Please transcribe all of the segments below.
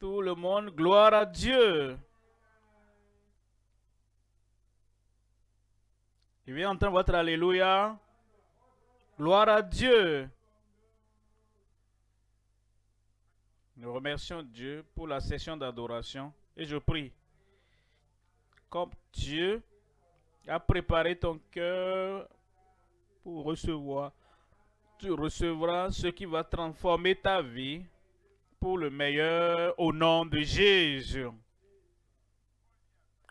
Tout le monde, gloire à Dieu. Je viens entendre votre Alléluia. Gloire à Dieu. Nous remercions Dieu pour la session d'adoration et je prie. Comme Dieu a préparé ton cœur pour recevoir, tu recevras ce qui va transformer ta vie pour le meilleur au nom de Jésus.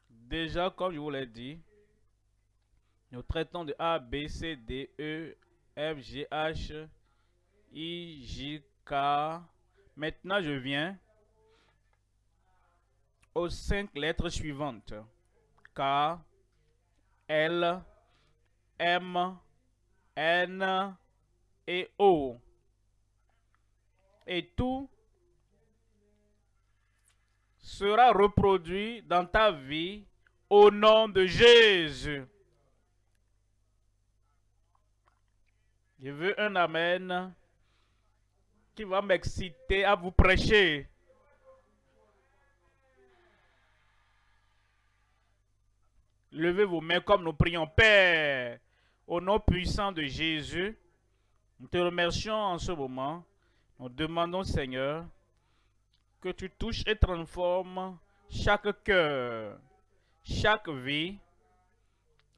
Déjà, comme je vous l'ai dit, nous traitons de A, B, C, D, E, F, G, H, I, J, K. Maintenant, je viens aux cinq lettres suivantes. K, L, M, N et O. Et tout sera reproduit dans ta vie au nom de Jésus. Je veux un Amen qui va m'exciter à vous prêcher. Levez vos mains comme nous prions. Père, au nom puissant de Jésus, nous te remercions en ce moment. Nous demandons, Seigneur, que tu touches et transformes chaque cœur, chaque vie,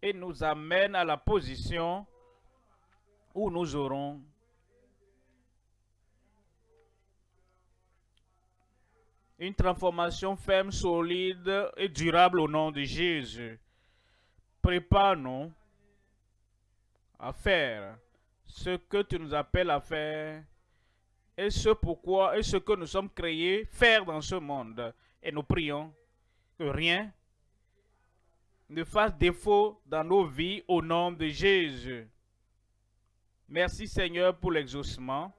et nous amène à la position où nous aurons une transformation ferme, solide et durable au nom de Jésus. Prépare-nous à faire ce que tu nous appelles à faire et ce pourquoi et ce que nous sommes créés faire dans ce monde. Et nous prions que rien ne fasse défaut dans nos vies au nom de Jésus. Merci Seigneur pour l'exaucement.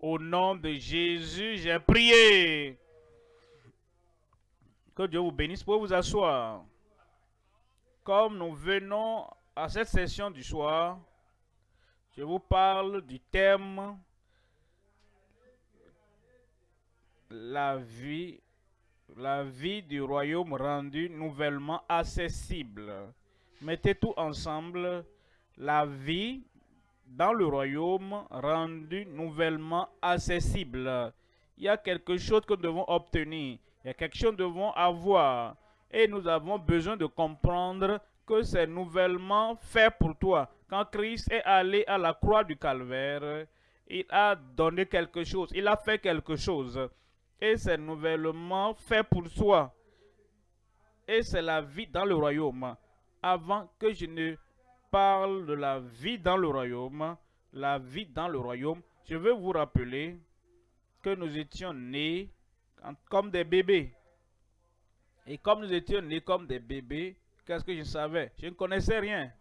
Au nom de Jésus, j'ai prié. Que Dieu vous bénisse. pour vous asseoir. Comme nous venons à cette session du soir, je vous parle du thème la vie, la vie du royaume rendu nouvellement accessible. Mettez tout ensemble, la vie dans le royaume rendu nouvellement accessible. Il y a quelque chose que nous devons obtenir, il y a quelque chose que nous devons avoir. Et nous avons besoin de comprendre que c'est nouvellement fait pour toi. Quand Christ est allé à la croix du calvaire, il a donné quelque chose, il a fait quelque chose. Et c'est nouvellement fait pour toi. Et c'est la vie dans le royaume. Avant que je ne parle de la vie dans le royaume, la vie dans le royaume, je veux vous rappeler que nous étions nés comme des bébés. Et comme nous étions nés comme des bébés, qu'est-ce que je savais? Je ne connaissais rien.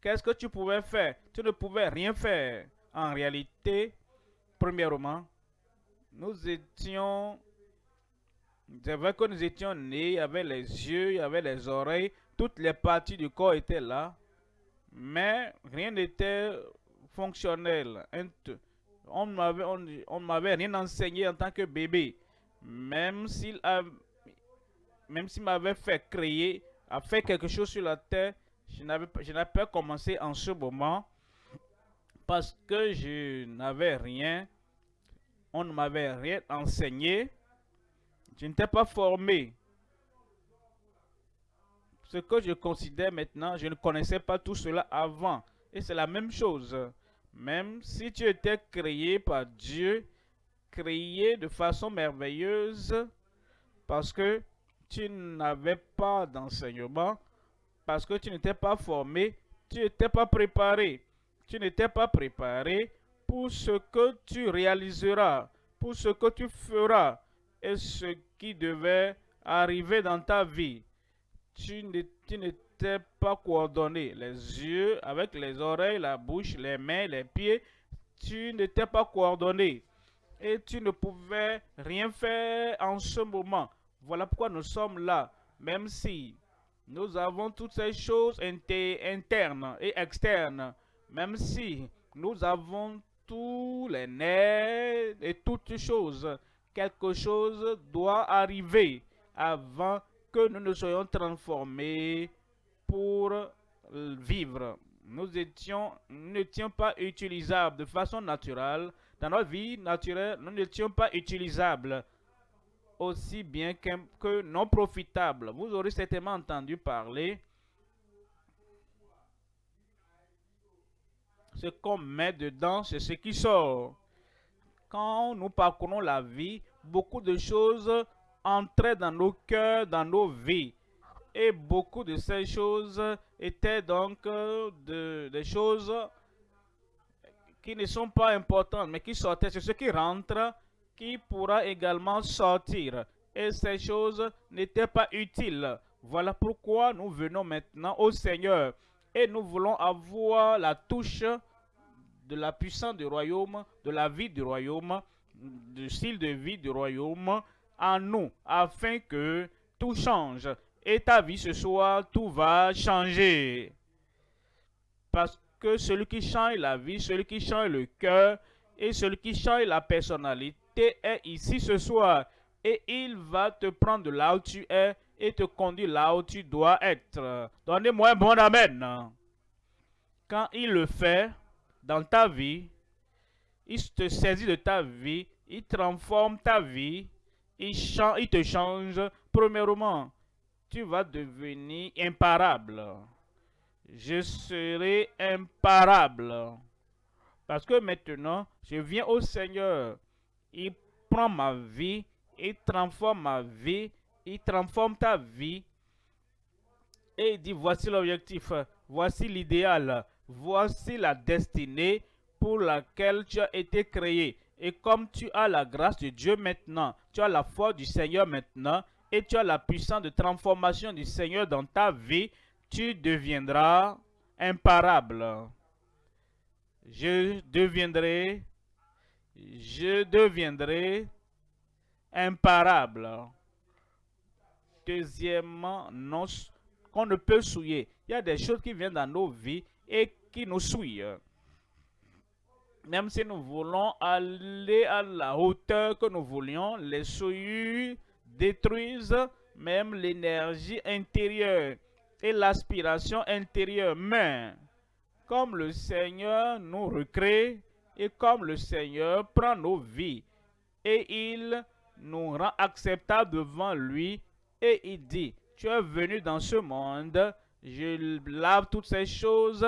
Qu'est-ce que tu pouvais faire? Tu ne pouvais rien faire. En réalité, premièrement, nous étions... C'est vrai que nous étions nés, il y avait les yeux, il y avait les oreilles, toutes les parties du corps étaient là, mais rien n'était fonctionnel. On ne on, m'avait rien enseigné en tant que bébé, même s'il même s'il m'avait fait créer, a fait quelque chose sur la terre, je n'avais pas commencé en ce moment parce que je n'avais rien, on ne m'avait rien enseigné, je n'étais pas formé ce que je considère maintenant, je ne connaissais pas tout cela avant. Et c'est la même chose. Même si tu étais créé par Dieu, créé de façon merveilleuse, parce que tu n'avais pas d'enseignement, parce que tu n'étais pas formé, tu n'étais pas préparé. Tu n'étais pas préparé pour ce que tu réaliseras, pour ce que tu feras et ce qui devait arriver dans ta vie tu n'étais pas coordonné. Les yeux avec les oreilles, la bouche, les mains, les pieds, tu n'étais pas coordonné. Et tu ne pouvais rien faire en ce moment. Voilà pourquoi nous sommes là. Même si nous avons toutes ces choses internes et externes. Même si nous avons tous les nerfs et toutes choses quelque chose doit arriver avant que nous ne soyons transformés pour vivre. Nous étions, n'étions pas utilisables de façon naturelle. Dans notre vie naturelle, nous n'étions pas utilisables aussi bien que non profitables. Vous aurez certainement entendu parler ce qu'on met dedans, c'est ce qui sort. Quand nous parcourons la vie, beaucoup de choses entraient dans nos cœurs, dans nos vies. Et beaucoup de ces choses étaient donc de, des choses qui ne sont pas importantes, mais qui sortaient. C'est ce qui rentre qui pourra également sortir. Et ces choses n'étaient pas utiles. Voilà pourquoi nous venons maintenant au Seigneur. Et nous voulons avoir la touche de la puissance du royaume, de la vie du royaume, du style de vie du royaume en nous, afin que tout change. Et ta vie ce soir, tout va changer. Parce que celui qui change la vie, celui qui change le cœur et celui qui change la personnalité est ici ce soir. Et il va te prendre là où tu es et te conduire là où tu dois être. Donnez-moi un bon amen. Quand il le fait, dans ta vie, il te saisit de ta vie, il transforme ta vie, il, il te change. Premièrement, tu vas devenir imparable. Je serai imparable. Parce que maintenant, je viens au Seigneur. Il prend ma vie, il transforme ma vie, il transforme ta vie. Et il dit, voici l'objectif, voici l'idéal, voici la destinée pour laquelle tu as été créé. Et comme tu as la grâce de Dieu maintenant, tu as la foi du Seigneur maintenant, et tu as la puissance de transformation du Seigneur dans ta vie, tu deviendras imparable. Je deviendrai, je deviendrai imparable. Deuxièmement, qu'on ne peut souiller. Il y a des choses qui viennent dans nos vies et qui nous suivent. Même si nous voulons aller à la hauteur que nous voulions, les souillures détruisent même l'énergie intérieure et l'aspiration intérieure. Mais comme le Seigneur nous recrée et comme le Seigneur prend nos vies et il nous rend acceptables devant lui et il dit, tu es venu dans ce monde je lave toutes ces choses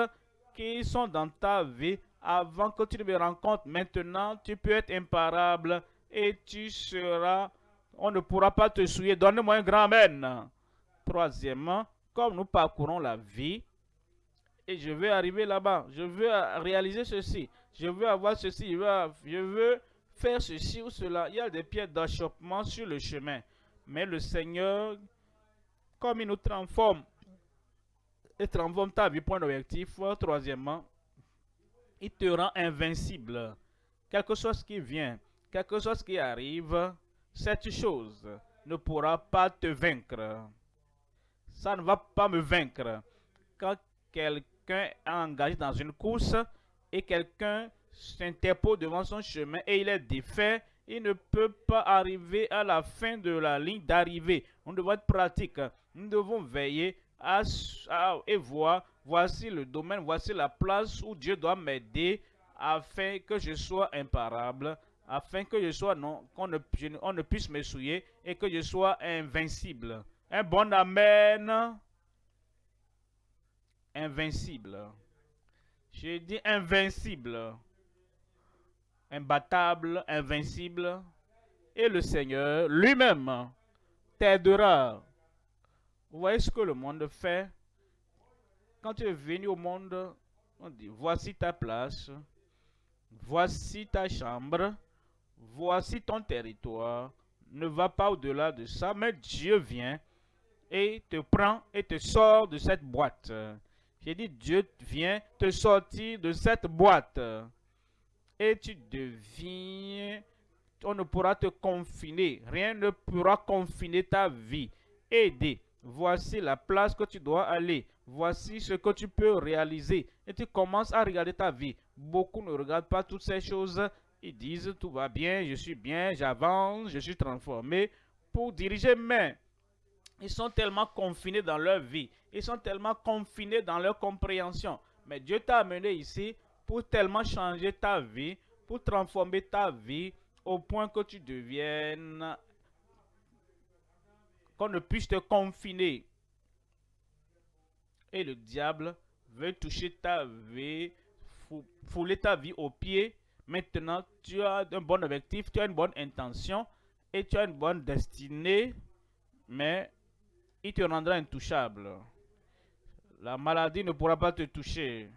qui sont dans ta vie avant que tu ne me rencontres. Maintenant, tu peux être imparable et tu seras, on ne pourra pas te souiller. Donne-moi un grand Amen. Troisièmement, comme nous parcourons la vie, et je veux arriver là-bas, je veux réaliser ceci, je veux avoir ceci, je veux, je veux faire ceci ou cela. Il y a des pierres d'achoppement sur le chemin. Mais le Seigneur, comme il nous transforme et transforme ta vie. Point d'objectif. Troisièmement, il te rend invincible. Quelque chose qui vient, quelque chose qui arrive, cette chose ne pourra pas te vaincre. Ça ne va pas me vaincre. Quand quelqu'un est engagé dans une course et quelqu'un s'interpose devant son chemin et il est défait, il ne peut pas arriver à la fin de la ligne d'arrivée. On doit être pratique. Nous devons veiller et voir, voici le domaine, voici la place où Dieu doit m'aider afin que je sois imparable, afin que je sois non, qu'on ne, ne puisse me souiller et que je sois invincible. Un bon amen. Invincible. J'ai dit invincible. Imbattable, invincible. Et le Seigneur lui-même t'aidera vous voyez ce que le monde fait? Quand tu es venu au monde, on dit, voici ta place, voici ta chambre, voici ton territoire. Ne va pas au-delà de ça, mais Dieu vient et te prend et te sort de cette boîte. J'ai dit, Dieu vient te sortir de cette boîte. Et tu deviens, on ne pourra te confiner, rien ne pourra confiner ta vie. Aider, Voici la place que tu dois aller. Voici ce que tu peux réaliser. Et tu commences à regarder ta vie. Beaucoup ne regardent pas toutes ces choses. Ils disent tout va bien, je suis bien, j'avance, je suis transformé pour diriger, mais ils sont tellement confinés dans leur vie, ils sont tellement confinés dans leur compréhension. Mais Dieu t'a amené ici pour tellement changer ta vie, pour transformer ta vie au point que tu deviennes, qu'on ne puisse te confiner. Et le diable veut toucher ta vie, fouler ta vie au pied. Maintenant, tu as un bon objectif, tu as une bonne intention et tu as une bonne destinée, mais il te rendra intouchable. La maladie ne pourra pas te toucher.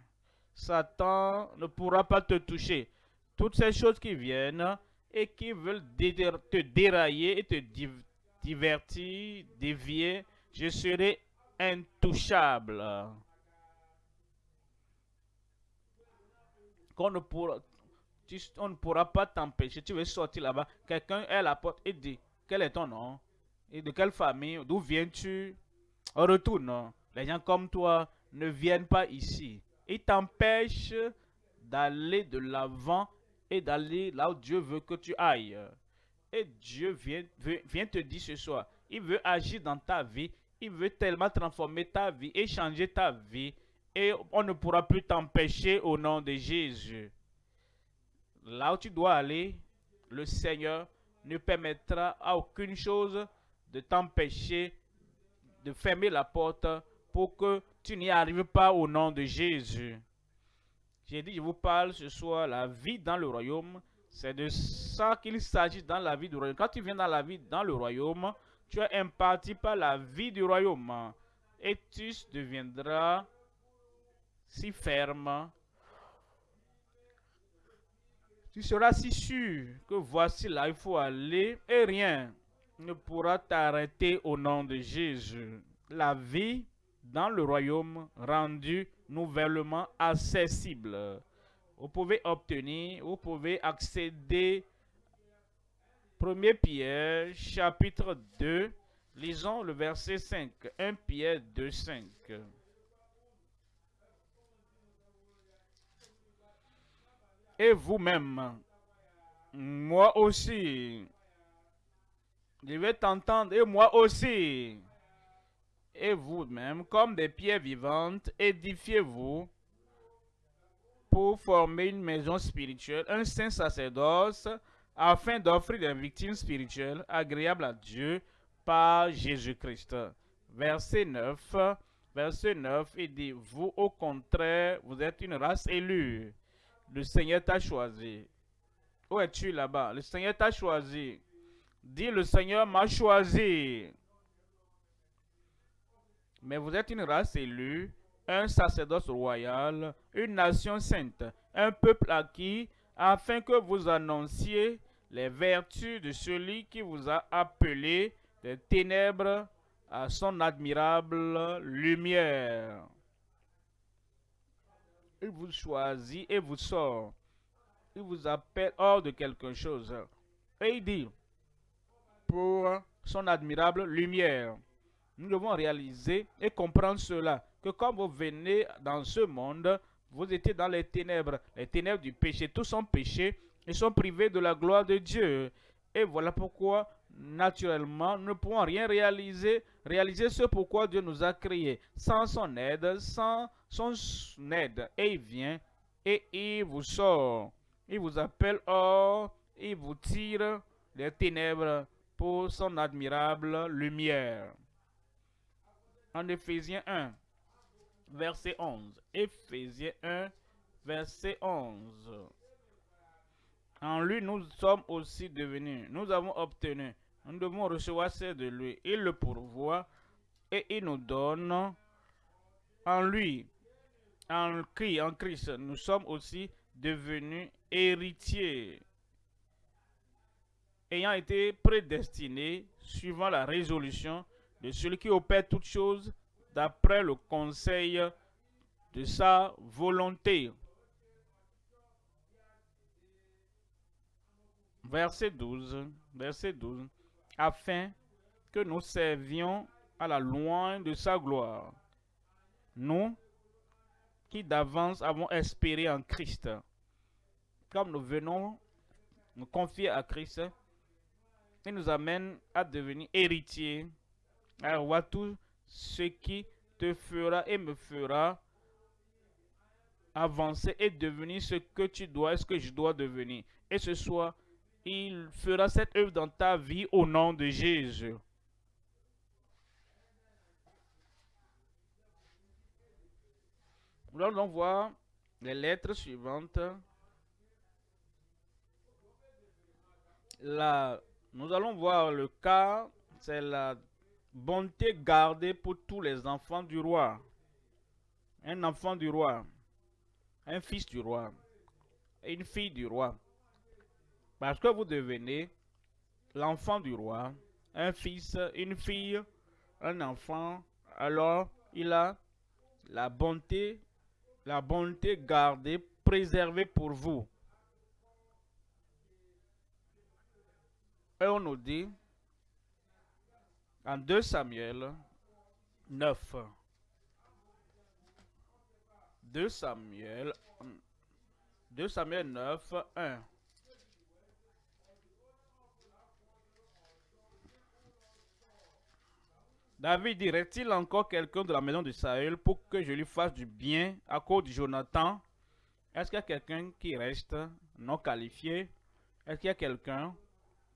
Satan ne pourra pas te toucher. Toutes ces choses qui viennent et qui veulent te dérailler et te divertir, dévier, je serai intouchable. Ne pourra, on ne pourra pas t'empêcher. Tu veux sortir là-bas, quelqu'un est à la porte et dit, quel est ton nom? Et de quelle famille? D'où viens-tu? Retourne. Les gens comme toi ne viennent pas ici. Ils t'empêchent d'aller de l'avant et d'aller là où Dieu veut que tu ailles. Et Dieu vient te dire ce soir, il veut agir dans ta vie, il veut tellement transformer ta vie et changer ta vie. Et on ne pourra plus t'empêcher au nom de Jésus. Là où tu dois aller, le Seigneur ne permettra à aucune chose de t'empêcher de fermer la porte pour que tu n'y arrives pas au nom de Jésus. J'ai dit, je vous parle ce soir, la vie dans le royaume, c'est de ça qu'il s'agit dans la vie du royaume. Quand tu viens dans la vie dans le royaume, tu es imparti par la vie du royaume. Et tu deviendras si ferme. Tu seras si sûr que voici là, il faut aller et rien ne pourra t'arrêter au nom de Jésus. La vie dans le royaume rendu nouvellement accessible. Vous pouvez obtenir, vous pouvez accéder. 1 Pierre, chapitre 2, lisons le verset 5. 1 Pierre 2, 5. Et vous-même, moi aussi, je vais t'entendre, et moi aussi, et vous-même, comme des pierres vivantes, édifiez-vous pour former une maison spirituelle, un saint sacerdoce, afin d'offrir des victimes spirituelles agréables à Dieu par Jésus-Christ. Verset 9, verset 9, il dit, vous au contraire, vous êtes une race élue. Le Seigneur t'a choisi. Où es-tu là-bas? Le Seigneur t'a choisi. Dis, le Seigneur m'a choisi. Mais vous êtes une race élue, un sacerdoce royal, une nation sainte, un peuple acquis, afin que vous annonciez les vertus de celui qui vous a appelé des ténèbres à son admirable lumière. Il vous choisit et vous sort. Il vous appelle hors de quelque chose. Et il dit, pour son admirable lumière nous devons réaliser et comprendre cela, que quand vous venez dans ce monde, vous étiez dans les ténèbres, les ténèbres du péché. Tous sont péchés et sont privés de la gloire de Dieu. Et voilà pourquoi, naturellement, nous ne pouvons rien réaliser, réaliser ce pourquoi Dieu nous a créés. Sans son aide, sans son aide. Et il vient et il vous sort. Il vous appelle hors, il vous tire des ténèbres pour son admirable lumière en Éphésiens 1, verset 11. Éphésiens 1, verset 11. En lui, nous sommes aussi devenus, nous avons obtenu, nous devons recevoir ce de lui. Il le pourvoit et il nous donne en lui, en Christ, en Christ, nous sommes aussi devenus héritiers, ayant été prédestinés suivant la résolution de celui qui opère toutes choses d'après le conseil de sa volonté. Verset 12, verset 12, afin que nous servions à la loin de sa gloire. Nous qui d'avance avons espéré en Christ, comme nous venons nous confier à Christ, il nous amène à devenir héritier, à avoir tout ce qui te fera et me fera avancer et devenir ce que tu dois et ce que je dois devenir. Et ce soir, il fera cette œuvre dans ta vie au nom de Jésus. Nous allons voir les lettres suivantes. La, nous allons voir le cas, c'est la bonté gardée pour tous les enfants du roi. Un enfant du roi, un fils du roi, une fille du roi. Parce que vous devenez l'enfant du roi, un fils, une fille, un enfant, alors il a la bonté, la bonté gardée, préservée pour vous. Et on nous dit, en 2 Samuel 9, 2 Samuel, 2 Samuel 9, 1. David dirait-il encore quelqu'un de la maison de Saül pour que je lui fasse du bien à cause de Jonathan? Est-ce qu'il y a quelqu'un qui reste non qualifié? Est-ce qu'il y a quelqu'un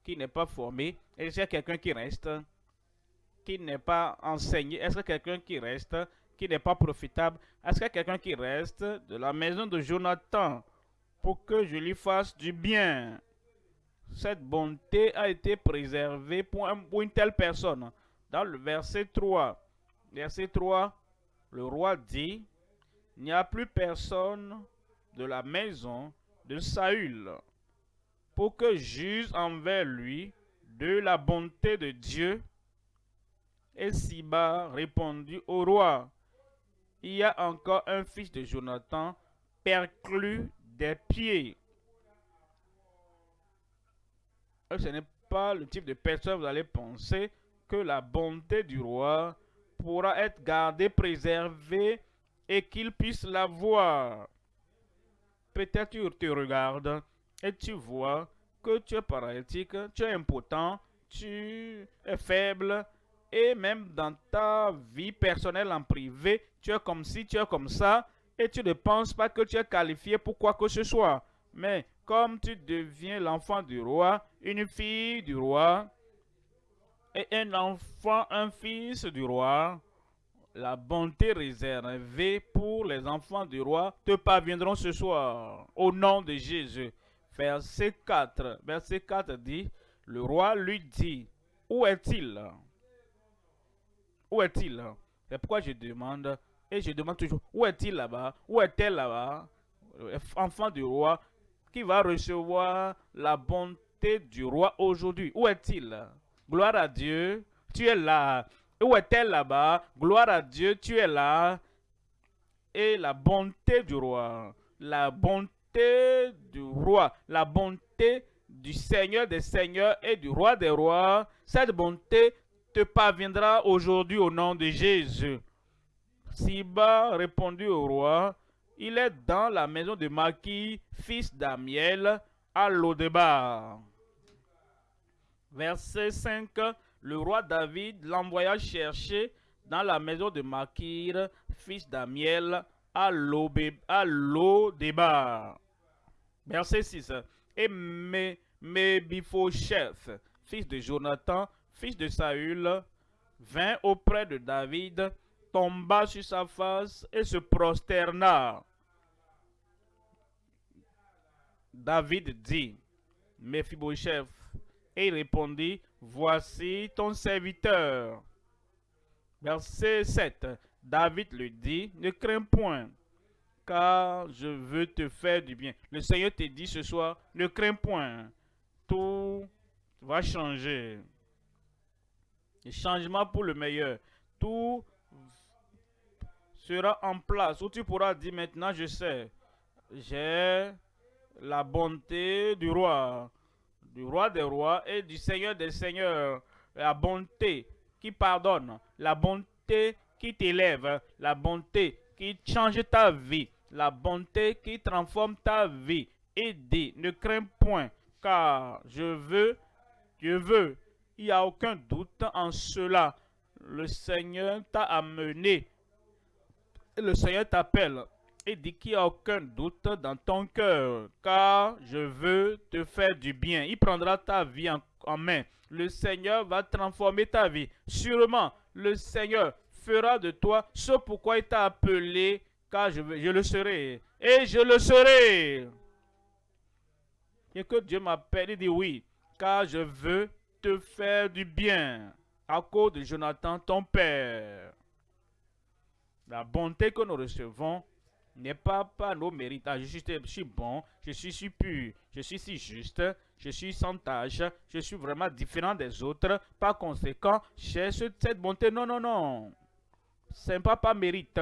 qui n'est pas formé? Est-ce qu'il y a quelqu'un qui reste qui n'est pas enseigné Est-ce a quelqu'un qui reste qui n'est pas profitable Est-ce a quelqu'un qui reste de la maison de Jonathan pour que je lui fasse du bien? Cette bonté a été préservée pour une telle personne dans le verset 3. Verset 3, le roi dit, il n'y a plus personne de la maison de Saül pour que juge envers lui de la bonté de Dieu. Et Siba répondit au roi, il y a encore un fils de Jonathan perclus des pieds. Ce n'est pas le type de personne vous allez penser que la bonté du roi pourra être gardée, préservée et qu'il puisse la voir. Peut-être tu te regardes et tu vois que tu es paralytique, tu es impotent, tu es faible et même dans ta vie personnelle en privé, tu es comme si, tu es comme ça et tu ne penses pas que tu es qualifié pour quoi que ce soit. Mais comme tu deviens l'enfant du roi, une fille du roi, et un enfant, un fils du roi, la bonté réservée pour les enfants du roi te parviendront ce soir, au nom de Jésus. Verset 4, verset 4 dit, le roi lui dit, où est-il? Où est-il C'est pourquoi je demande, et je demande toujours, où est-il là-bas? Où est-elle là-bas? Enfant du roi, qui va recevoir la bonté du roi aujourd'hui. Où est-il? Gloire à Dieu, tu es là. Où est-elle là-bas? Gloire à Dieu, tu es là. Et la bonté du roi, la bonté du roi, la bonté du Seigneur des Seigneurs et du Roi des Rois, cette bonté te parviendra aujourd'hui au nom de Jésus. Siba répondit au roi, il est dans la maison de Maki, fils d'Amiel, à l'Odebar. Verset 5, le roi David l'envoya chercher dans la maison de Makir, fils d'Amiel, à débat. Verset 6. Et chef fils de Jonathan, fils de Saül, vint auprès de David, tomba sur sa face et se prosterna. David dit, Mephibosheth, et il répondit, Voici ton serviteur. Verset 7. David lui dit, Ne crains point, car je veux te faire du bien. Le Seigneur te dit ce soir, ne crains point, tout va changer. Changement pour le meilleur. Tout sera en place. Où tu pourras dire maintenant, je sais, j'ai la bonté du roi du roi des rois et du seigneur des seigneurs. La bonté qui pardonne, la bonté qui t'élève, la bonté qui change ta vie, la bonté qui transforme ta vie. Et dit, ne crains point, car je veux, je veux. Il n'y a aucun doute en cela. Le Seigneur t'a amené. Le Seigneur t'appelle et dit qu'il n'y a aucun doute dans ton cœur, car je veux te faire du bien. Il prendra ta vie en, main. Le Seigneur va transformer ta vie. Sûrement, le Seigneur fera de toi ce pourquoi il t'a appelé, car je, je le serai. Et je le serai. Et que Dieu m'appelle, il dit oui, car je veux te faire du bien à cause de Jonathan, ton père. La bonté que nous recevons n'est pas par nos mérites. Ah, je, suis, je bon, je suis si pur, je suis si juste, je suis sans tâche, je suis vraiment différent des autres. Par conséquent, cherche cette bonté. Non, non, non. Ce n'est pas par mérite.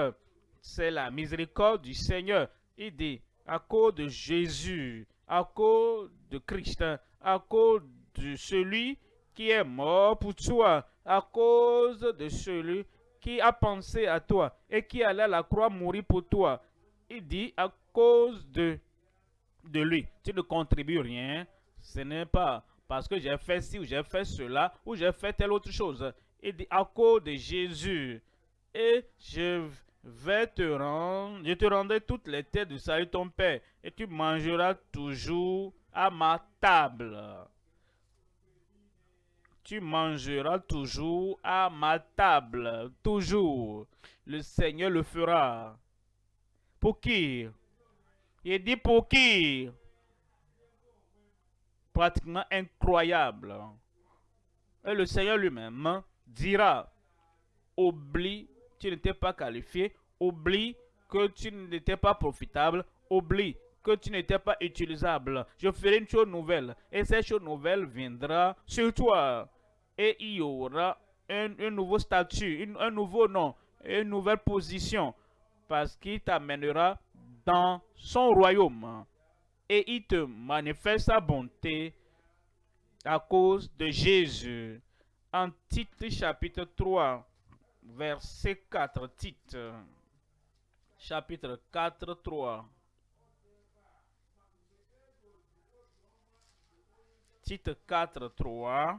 C'est la miséricorde du Seigneur. Il dit, à cause de Jésus, à cause de Christ, à cause de celui qui est mort pour toi, à cause de celui qui a pensé à toi et qui allait à la croix mourir pour toi. Il dit à cause de, de lui, tu ne contribues rien. Ce n'est pas parce que j'ai fait ci ou j'ai fait cela ou j'ai fait telle autre chose. Il dit à cause de Jésus. Et je vais te rendre, je te rendrai toutes les têtes du salut ton Père, et tu mangeras toujours à ma table. Tu mangeras toujours à ma table, toujours. Le Seigneur le fera. Pour qui? Il dit pour qui? Pratiquement incroyable. Et le Seigneur lui-même dira, oublie tu n'étais pas qualifié, oublie que tu n'étais pas profitable, oublie que tu n'étais pas utilisable. Je ferai une chose nouvelle et cette chose nouvelle viendra sur toi. Et il y aura un, nouveau statut, un nouveau nom, une nouvelle position parce qu'il t'amènera dans son royaume et il te manifeste sa bonté à cause de Jésus. En titre chapitre 3, verset 4, titre, chapitre 4, 3. Titre 4, 3.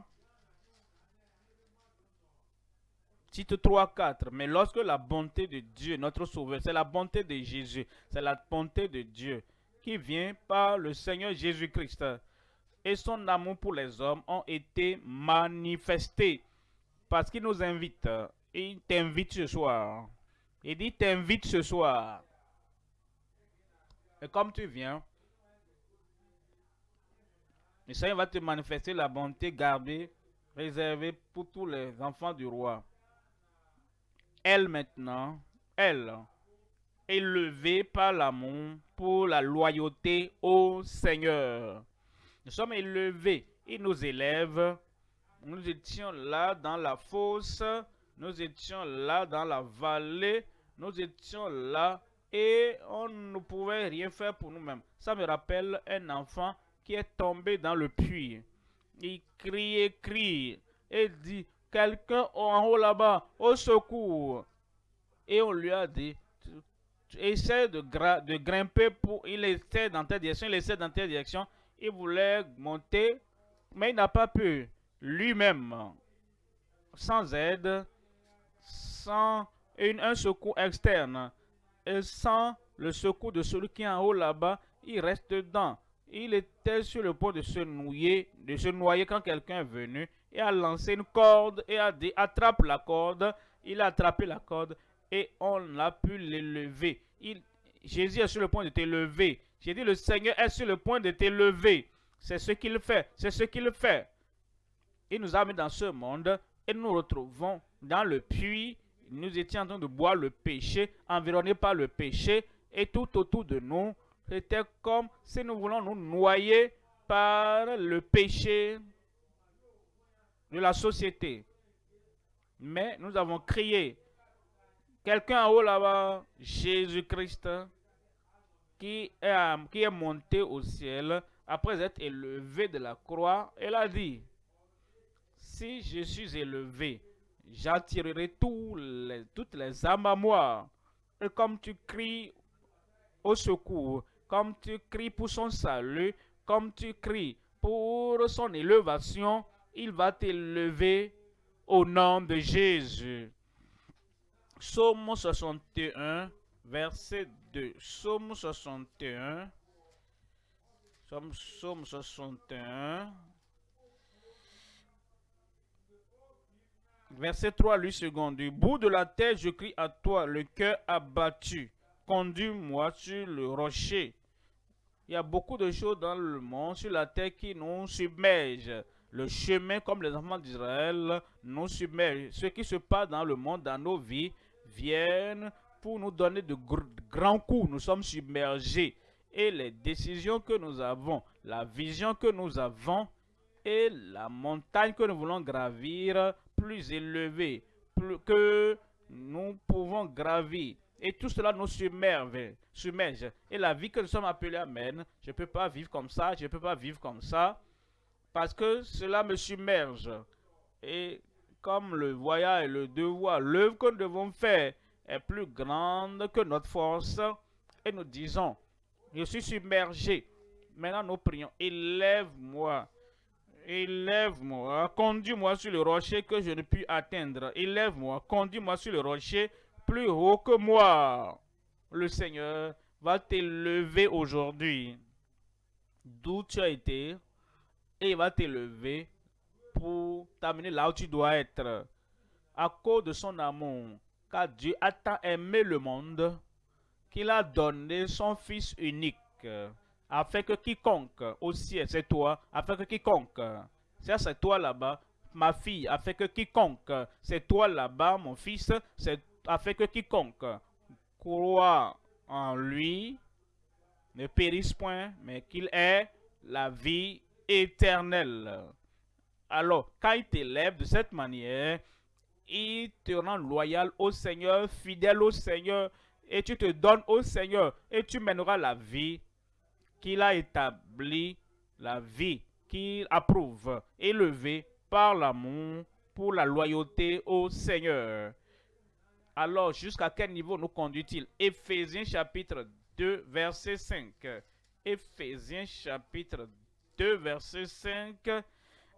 Titre 3, 4. Mais lorsque la bonté de Dieu, notre Sauveur, c'est la bonté de Jésus, c'est la bonté de Dieu qui vient par le Seigneur Jésus-Christ et son amour pour les hommes ont été manifestés parce qu'il nous invite il t'invite ce soir. Il dit t'invite ce soir. Et comme tu viens, le Seigneur va te manifester la bonté gardée, réservée pour tous les enfants du roi. Elle maintenant, elle, élevée par l'amour pour la loyauté au Seigneur. Nous sommes élevés. Il nous élève. Nous étions là dans la fosse nous étions là dans la vallée, nous étions là et on ne pouvait rien faire pour nous-mêmes. Ça me rappelle un enfant qui est tombé dans le puits. Il crie, crie et dit, quelqu'un en haut là-bas, au secours. Et on lui a dit, essaie de, de grimper pour... Il était dans telle direction, il essaie dans telle direction. Il voulait monter, mais il n'a pas pu. Lui-même, sans aide, sans un secours externe et sans le secours de celui qui est en haut là-bas, il reste dedans. Il était sur le point de se noyer, de se noyer quand quelqu'un est venu et a lancé une corde et a dit attrape la corde. Il a attrapé la corde et on a pu l'élever. Jésus est sur le point de t'élever. J'ai dit le Seigneur est sur le point de t'élever. C'est ce qu'il fait. C'est ce qu'il fait. Il nous a mis dans ce monde et nous nous retrouvons dans le puits nous étions en train de boire le péché, environnés par le péché, et tout autour de nous, c'était comme si nous voulons nous noyer par le péché de la société. Mais nous avons crié, quelqu'un en haut là-bas, Jésus-Christ, qui est, qui est monté au ciel après être élevé de la croix, elle a dit, si je suis élevé, j'attirerai les, toutes les âmes à moi. Et comme tu cries au secours, comme tu cries pour son salut, comme tu cries pour son élévation, il va t'élever au nom de Jésus. Psaume 61, verset 2. Psaume 61. Psaume 61. Verset 3, lui second. Du bout de la terre, je crie à toi, le cœur abattu. Conduis-moi sur le rocher. Il y a beaucoup de choses dans le monde, sur la terre, qui nous submergent. Le chemin, comme les enfants d'Israël, nous submerge. Ce qui se passe dans le monde, dans nos vies, viennent pour nous donner de grands coups. Nous sommes submergés. Et les décisions que nous avons, la vision que nous avons et la montagne que nous voulons gravir plus élevée que nous pouvons gravir. Et tout cela nous submerge, submerge. Et la vie que nous sommes appelés à mener, je ne peux pas vivre comme ça, je ne peux pas vivre comme ça, parce que cela me submerge. Et comme le voyage et le devoir, l'œuvre que nous devons faire est plus grande que notre force, et nous disons, je suis submergé. Maintenant, nous prions, élève-moi, élève-moi, conduis-moi sur le rocher que je ne puis atteindre. Élève-moi, conduis-moi sur le rocher plus haut que moi. Le Seigneur va t'élever aujourd'hui d'où tu as été et il va t'élever pour t'amener là où tu dois être. À cause de son amour, car Dieu a tant aimé le monde qu'il a donné son Fils unique, afin que quiconque aussi, c'est toi, afin que quiconque, c'est toi là-bas, ma fille, afin que quiconque, c'est toi là-bas, mon fils, c'est afin que quiconque croit en lui ne périsse point, mais qu'il ait la vie éternelle. Alors, quand il t'élève de cette manière, il te rend loyal au Seigneur, fidèle au Seigneur, et tu te donnes au Seigneur, et tu mèneras la vie qu'il a établie, la vie qu'il approuve, élevée par l'amour pour la loyauté au Seigneur. Alors, jusqu'à quel niveau nous conduit-il? Éphésiens chapitre 2, verset 5. Éphésiens chapitre 2, verset 5.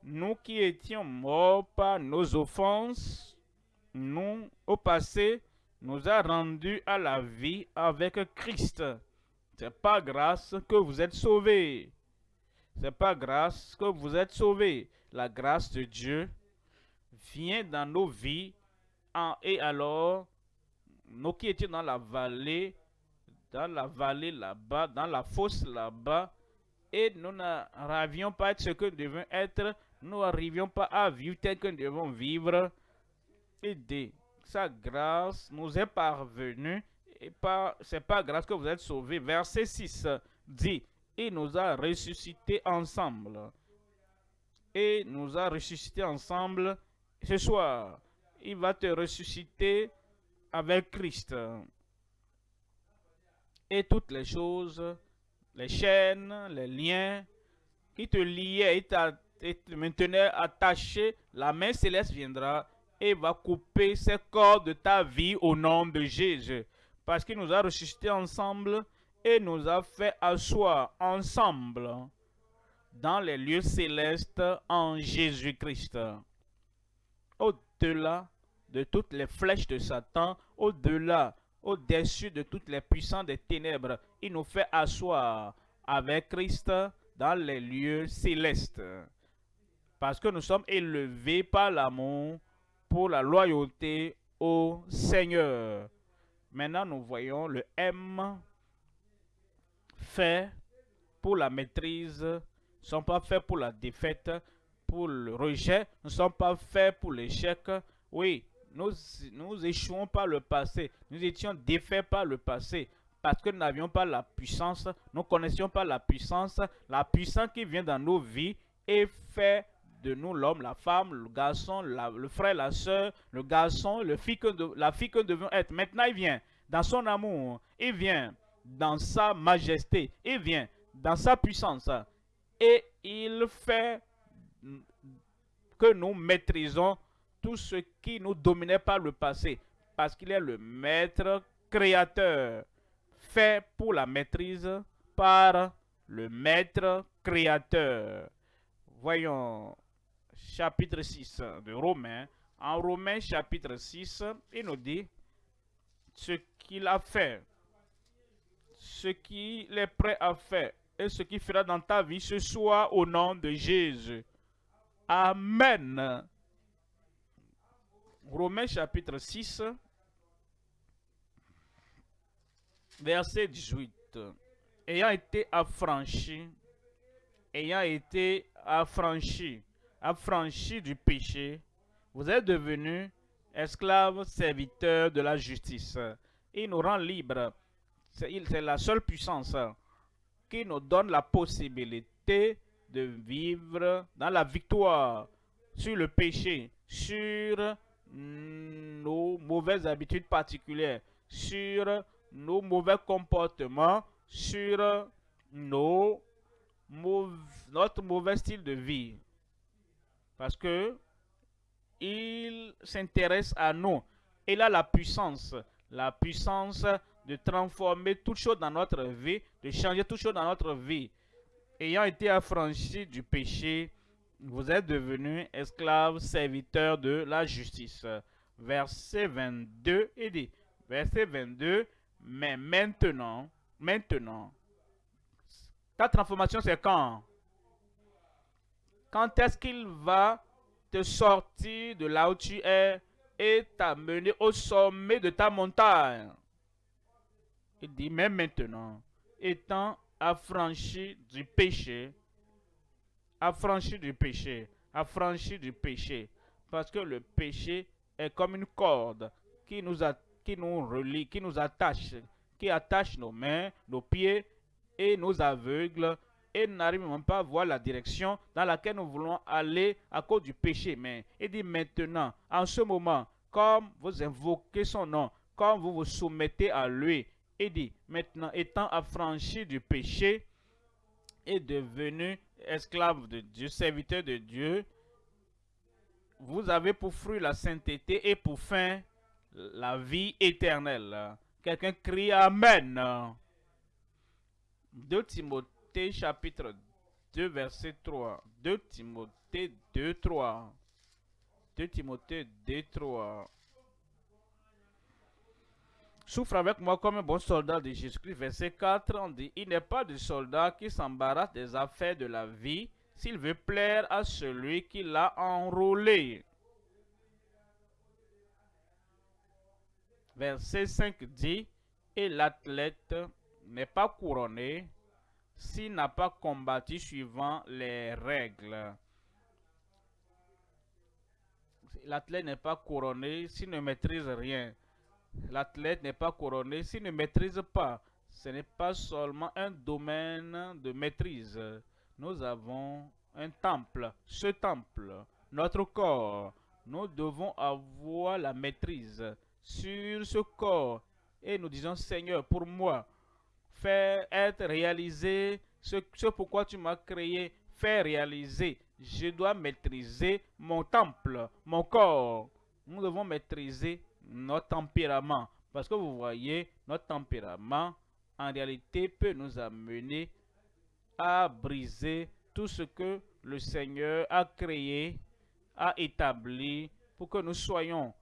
Nous qui étions morts par nos offenses, nous, au passé, nous a rendus à la vie avec Christ. C'est pas grâce que vous êtes sauvés. C'est pas grâce que vous êtes sauvés. La grâce de Dieu vient dans nos vies et alors, nous qui étions dans la vallée, dans la vallée là-bas, dans la fosse là-bas, et nous n'arrivions pas à être ce que nous devons être, nous n'arrivions pas à vivre tel que nous devons vivre, et de sa grâce nous est parvenue, et pas, c'est pas grâce que vous êtes sauvés. Verset 6 dit, il nous a ressuscités ensemble. Et nous a ressuscités ensemble ce soir il va te ressusciter avec Christ. Et toutes les choses, les chaînes, les liens qui te liaient et, te maintenaient attaché, la main céleste viendra et va couper ces corps de ta vie au nom de Jésus. Parce qu'il nous a ressuscités ensemble et nous a fait asseoir ensemble dans les lieux célestes en Jésus-Christ. Au-delà de toutes les flèches de Satan, au-delà, au-dessus de toutes les puissances des ténèbres. Il nous fait asseoir avec Christ dans les lieux célestes. Parce que nous sommes élevés par l'amour pour la loyauté au Seigneur. Maintenant, nous voyons le M fait pour la maîtrise, ne sont pas faits pour la défaite, pour le rejet, ne sont pas faits pour l'échec. Oui, nous, nous échouons par le passé. Nous étions défaits par le passé parce que nous n'avions pas la puissance, nous ne connaissions pas la puissance, la puissance qui vient dans nos vies et fait de nous l'homme, la femme, le garçon, le frère, la soeur, le garçon, le fille que la fille que nous devons être. Maintenant, il vient dans son amour, il vient dans sa majesté, il vient dans sa puissance et il fait que nous maîtrisons tout ce qui nous dominait par le passé, parce qu'il est le maître créateur, fait pour la maîtrise par le maître créateur. Voyons chapitre 6 de Romains. En Romains chapitre 6, il nous dit ce qu'il a fait, ce qu'il est prêt à faire et ce qu'il fera dans ta vie ce soir au nom de Jésus. Amen. Romains chapitre 6, verset 18. Ayant été affranchi, ayant été affranchi, affranchi du péché, vous êtes devenu esclave serviteur de la justice. Il nous rend libres. C'est la seule puissance qui nous donne la possibilité de vivre dans la victoire sur le péché, sur nos mauvaises habitudes particulières, sur nos mauvais comportements, sur nos, notre mauvais style de vie. Parce que il s'intéresse à nous. Il a la puissance, la puissance de transformer toutes choses dans notre vie, de changer toutes choses dans notre vie. Ayant été affranchi du péché, vous êtes devenu esclave serviteur de la justice. Verset 22, il dit, verset 22, mais maintenant, maintenant, ta transformation c'est quand? Quand est-ce qu'il va te sortir de là où tu es et t'amener au sommet de ta montagne? Il dit, mais maintenant, étant affranchi du péché, affranchi du péché, affranchi du péché, parce que le péché est comme une corde qui nous, a, qui nous relie, qui nous attache, qui attache nos mains, nos pieds et nos aveugles et nous n'arrivons même pas à voir la direction dans laquelle nous voulons aller à cause du péché. Mais il dit maintenant, en ce moment, comme vous invoquez son nom, comme vous vous soumettez à lui, il dit, maintenant étant affranchi du péché et devenu esclave de Dieu, serviteur de Dieu, vous avez pour fruit la sainteté et pour fin la vie éternelle. Quelqu'un crie Amen. 2 Timothée chapitre 2 verset 3. 2 Timothée 2 3. 2 Timothée 2 3. Souffre avec moi comme un bon soldat de Jésus-Christ. Verset 4, on dit, il n'est pas de soldat qui s'embarrasse des affaires de la vie s'il veut plaire à celui qui l'a enrôlé. Verset 5 dit, et l'athlète n'est pas couronné s'il n'a pas combattu suivant les règles. L'athlète n'est pas couronné s'il ne maîtrise rien. L'athlète n'est pas couronné s'il ne maîtrise pas. Ce n'est pas seulement un domaine de maîtrise. Nous avons un temple. Ce temple, notre corps, nous devons avoir la maîtrise sur ce corps. Et nous disons, Seigneur, pour moi, faire être réalisé ce, ce pourquoi tu m'as créé, faire réaliser. Je dois maîtriser mon temple, mon corps. Nous devons maîtriser notre tempérament. Parce que vous voyez, notre tempérament, en réalité, peut nous amener à briser tout ce que le Seigneur a créé, a établi pour que nous soyons.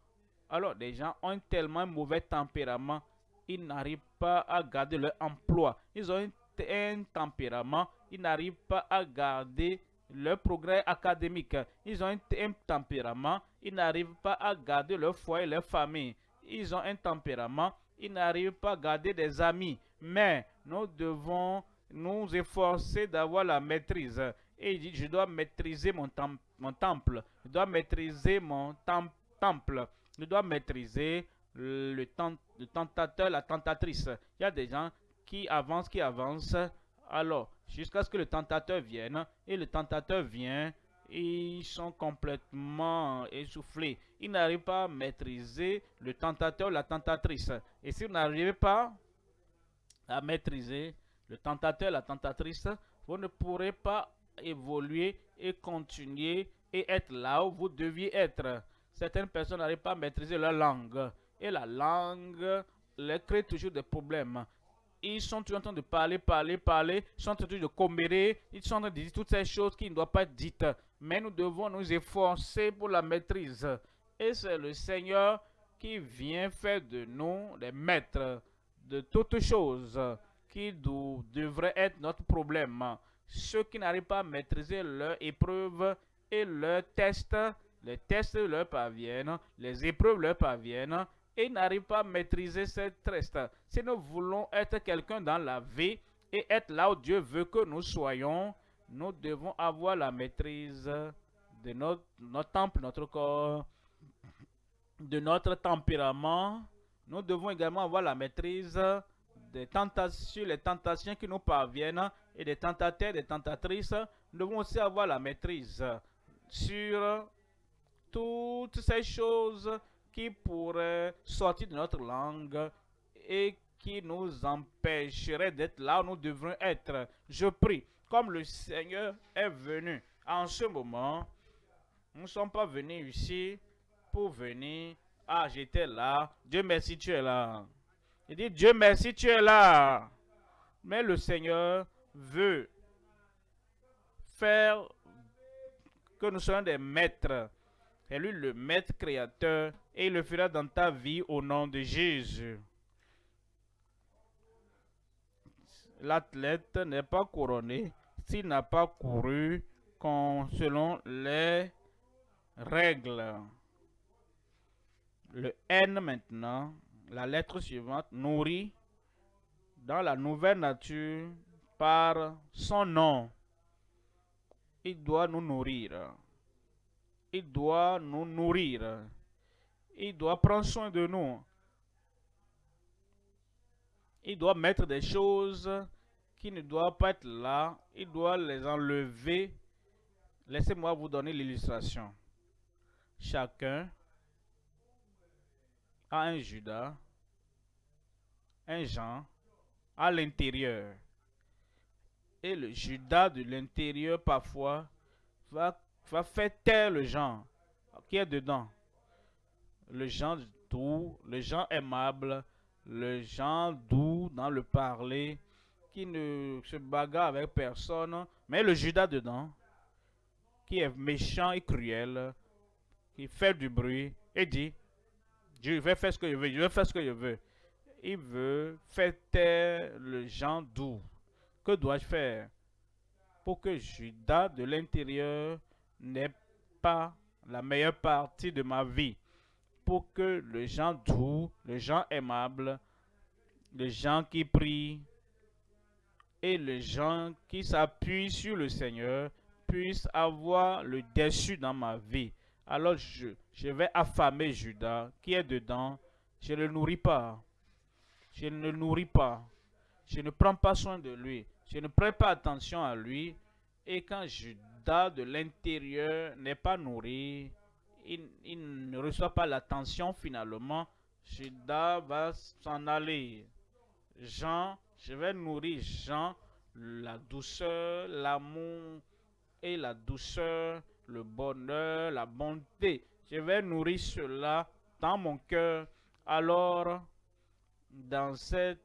Alors, des gens ont tellement un mauvais tempérament, ils n'arrivent pas à garder leur emploi. Ils ont un, tempérament, ils n'arrivent pas à garder leur progrès académique. Ils ont un, tempérament, ils n'arrivent pas à garder leur foyer, leur famille. Ils ont un tempérament, ils n'arrivent pas à garder des amis. Mais nous devons nous efforcer d'avoir la maîtrise. Et il dit, je dois maîtriser mon, mon temple. Je dois maîtriser mon temple. Je dois maîtriser le, le tentateur, la tentatrice. Il y a des gens qui avancent, qui avancent. Alors, jusqu'à ce que le tentateur vienne. Et le tentateur vient ils sont complètement essoufflés. Ils n'arrivent pas à maîtriser le tentateur la tentatrice. Et si vous n'arrivez pas à maîtriser le tentateur, la tentatrice, vous ne pourrez pas évoluer et continuer et être là où vous deviez être. Certaines personnes n'arrivent pas à maîtriser leur langue. Et la langue leur crée toujours des problèmes. Ils sont en train de parler, parler, parler, ils sont en train de commérer, ils sont en train de dire toutes ces choses qui ne doivent pas être dites. Mais nous devons nous efforcer pour la maîtrise. Et c'est le Seigneur qui vient faire de nous les maîtres de toutes choses qui devraient être notre problème. Ceux qui n'arrivent pas à maîtriser leur épreuve et leurs tests, les tests leur parviennent, les épreuves leur parviennent, et n'arrivent pas à maîtriser cette test. Si nous voulons être quelqu'un dans la vie et être là où Dieu veut que nous soyons, nous devons avoir la maîtrise de notre, notre temple, notre corps, de notre tempérament. Nous devons également avoir la maîtrise des les tentations qui nous parviennent et des tentateurs, des tentatrices. Nous devons aussi avoir la maîtrise sur toutes ces choses qui pourraient sortir de notre langue et qui nous empêcheraient d'être là où nous devrions être. Je prie, comme le Seigneur est venu en ce moment, nous ne sommes pas venus ici pour venir. Ah, j'étais là. Dieu merci, tu es là. Il dit, Dieu merci, tu es là. Mais le Seigneur veut faire que nous soyons des maîtres. C'est lui le maître créateur et il le fera dans ta vie au nom de Jésus. L'athlète n'est pas couronné s'il n'a pas couru selon les règles. Le N maintenant, la lettre suivante, nourrit dans la nouvelle nature par son nom. Il doit nous nourrir. Il doit nous nourrir. Il doit prendre soin de nous. Il doit mettre des choses qui ne doivent pas être là. Il doit les enlever. Laissez-moi vous donner l'illustration. Chacun a un Judas, un Jean à l'intérieur. Et le Judas de l'intérieur, parfois, va, va faire taire le Jean qui est dedans? Le Jean doux, le Jean aimable, le Jean doux dans le parler, qui ne se bagarre avec personne, mais le Judas dedans, qui est méchant et cruel, qui fait du bruit et dit, je vais faire ce que je veux, je vais faire ce que je veux. Il veut faire taire le Jean doux. Que dois-je faire? Pour que Judas de l'intérieur n'ait pas la meilleure partie de ma vie? Pour que le Jean doux, le Jean aimable, le Jean qui prie et le Jean qui s'appuie sur le Seigneur puissent avoir le dessus dans ma vie. Alors je, je vais affamer Judas qui est dedans. Je ne le nourris pas. Je ne le nourris pas. Je ne prends pas soin de lui. Je ne prête pas attention à lui. Et quand Judas de l'intérieur n'est pas nourri, il, ne reçoit pas l'attention finalement. Judas va s'en aller. Jean, je vais nourrir Jean, la douceur, l'amour et la douceur, le bonheur, la bonté. Je vais nourrir cela dans mon cœur. Alors, dans cette,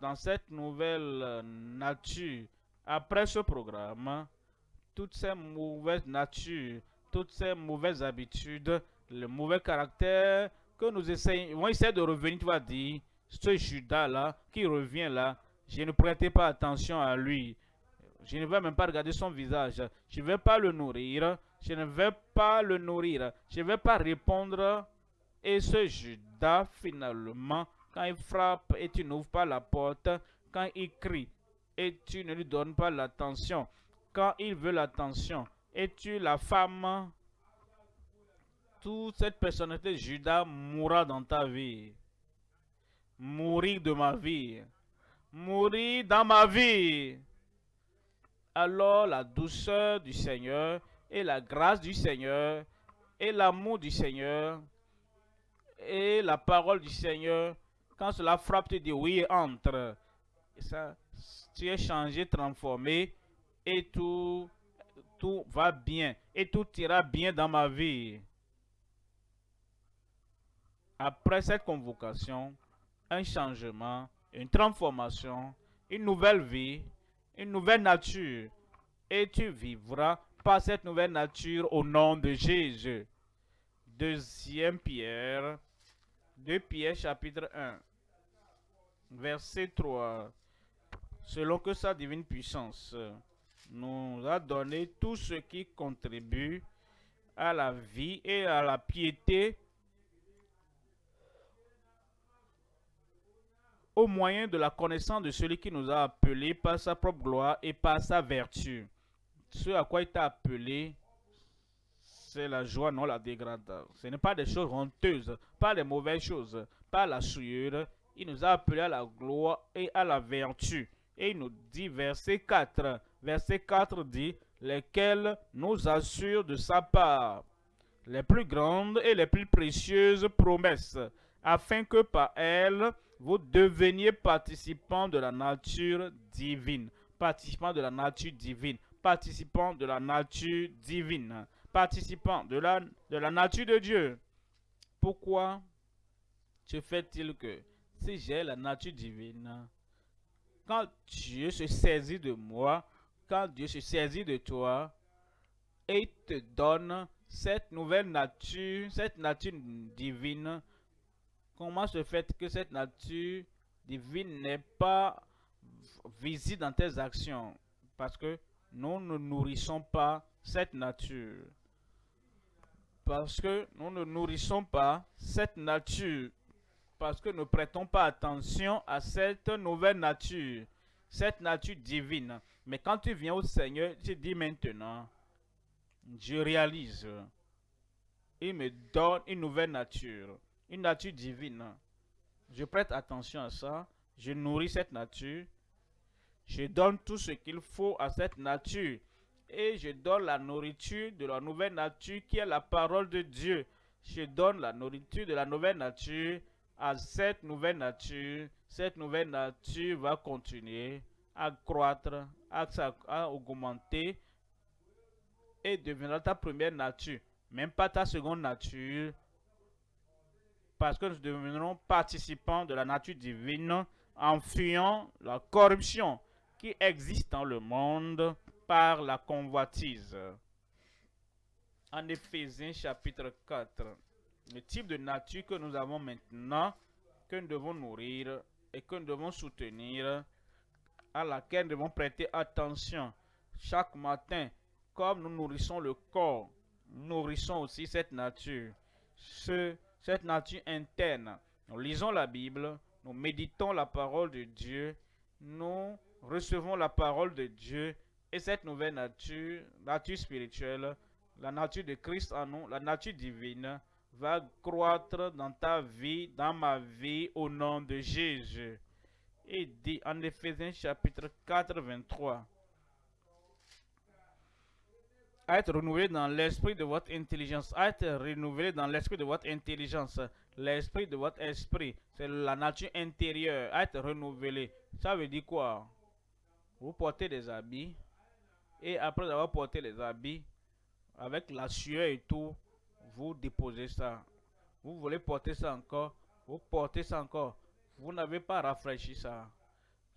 dans cette nouvelle nature, après ce programme, toutes ces mauvaises natures, toutes ces mauvaises habitudes, le mauvais caractère que nous essayons, on essaie de revenir, tu vas dire, ce Judas-là qui revient là, je ne prêtais pas attention à lui. Je ne vais même pas regarder son visage. Je ne vais pas le nourrir. Je ne vais pas le nourrir. Je ne vais pas répondre. Et ce Judas, finalement, quand il frappe et tu n'ouvres pas la porte, quand il crie et tu ne lui donnes pas l'attention, quand il veut l'attention et tu la femme, toute cette personnalité Judas mourra dans ta vie. Mourir de ma vie. Mourir dans ma vie. Alors la douceur du Seigneur et la grâce du Seigneur et l'amour du Seigneur et la parole du Seigneur, quand cela frappe, tu dis oui, entre. ça, tu es changé, transformé et tout, va bien et tout ira bien dans ma vie. Après cette convocation, un changement une transformation, une nouvelle vie, une nouvelle nature. Et tu vivras par cette nouvelle nature au nom de Jésus. Deuxième Pierre, 2 Pierre chapitre 1, verset 3. Selon que sa divine puissance nous a donné tout ce qui contribue à la vie et à la piété au moyen de la connaissance de celui qui nous a appelés par sa propre gloire et par sa vertu. Ce à quoi il t'a appelé, c'est la joie, non la dégradation. Ce n'est pas des choses honteuses, pas des mauvaises choses, pas la souillure. Il nous a appelés à la gloire et à la vertu. Et il nous dit, verset 4, verset 4 dit, lesquels nous assurent de sa part les plus grandes et les plus précieuses promesses, afin que par elles, vous deveniez participants de la nature divine. Participants de la nature divine. Participants de la nature divine. Participants de la, de la nature de Dieu. Pourquoi se fait-il que si j'ai la nature divine, quand Dieu se saisit de moi, quand Dieu se saisit de toi, et te donne cette nouvelle nature, cette nature divine, Comment se fait que cette nature divine n'est pas visible dans tes actions? Parce que nous ne nourrissons pas cette nature. Parce que nous ne nourrissons pas cette nature. Parce que nous ne prêtons pas attention à cette nouvelle nature. Cette nature divine. Mais quand tu viens au Seigneur, tu dis maintenant, je réalise. Il me donne une nouvelle nature une nature divine. Je prête attention à ça. Je nourris cette nature. Je donne tout ce qu'il faut à cette nature. Et je donne la nourriture de la nouvelle nature qui est la parole de Dieu. Je donne la nourriture de la nouvelle nature à cette nouvelle nature. Cette nouvelle nature va continuer à croître, à, à augmenter et deviendra ta première nature. Même pas ta seconde nature, parce que nous deviendrons participants de la nature divine en fuyant la corruption qui existe dans le monde par la convoitise. En Éphésiens chapitre 4, le type de nature que nous avons maintenant, que nous devons nourrir et que nous devons soutenir, à laquelle nous devons prêter attention chaque matin, comme nous nourrissons le corps, nourrissons aussi cette nature. Ce cette nature interne. Nous lisons la Bible, nous méditons la parole de Dieu, nous recevons la parole de Dieu et cette nouvelle nature, nature spirituelle, la nature de Christ en nous, la nature divine, va croître dans ta vie, dans ma vie, au nom de Jésus. Et dit en Éphésiens chapitre 4, 23 être renouvelé dans l'esprit de votre intelligence. être renouvelé dans l'esprit de votre intelligence. L'esprit de votre esprit, c'est la nature intérieure. être renouvelé. Ça veut dire quoi? Vous portez des habits et après avoir porté les habits, avec la sueur et tout, vous déposez ça. Vous voulez porter ça encore, vous portez ça encore. Vous n'avez pas rafraîchi ça.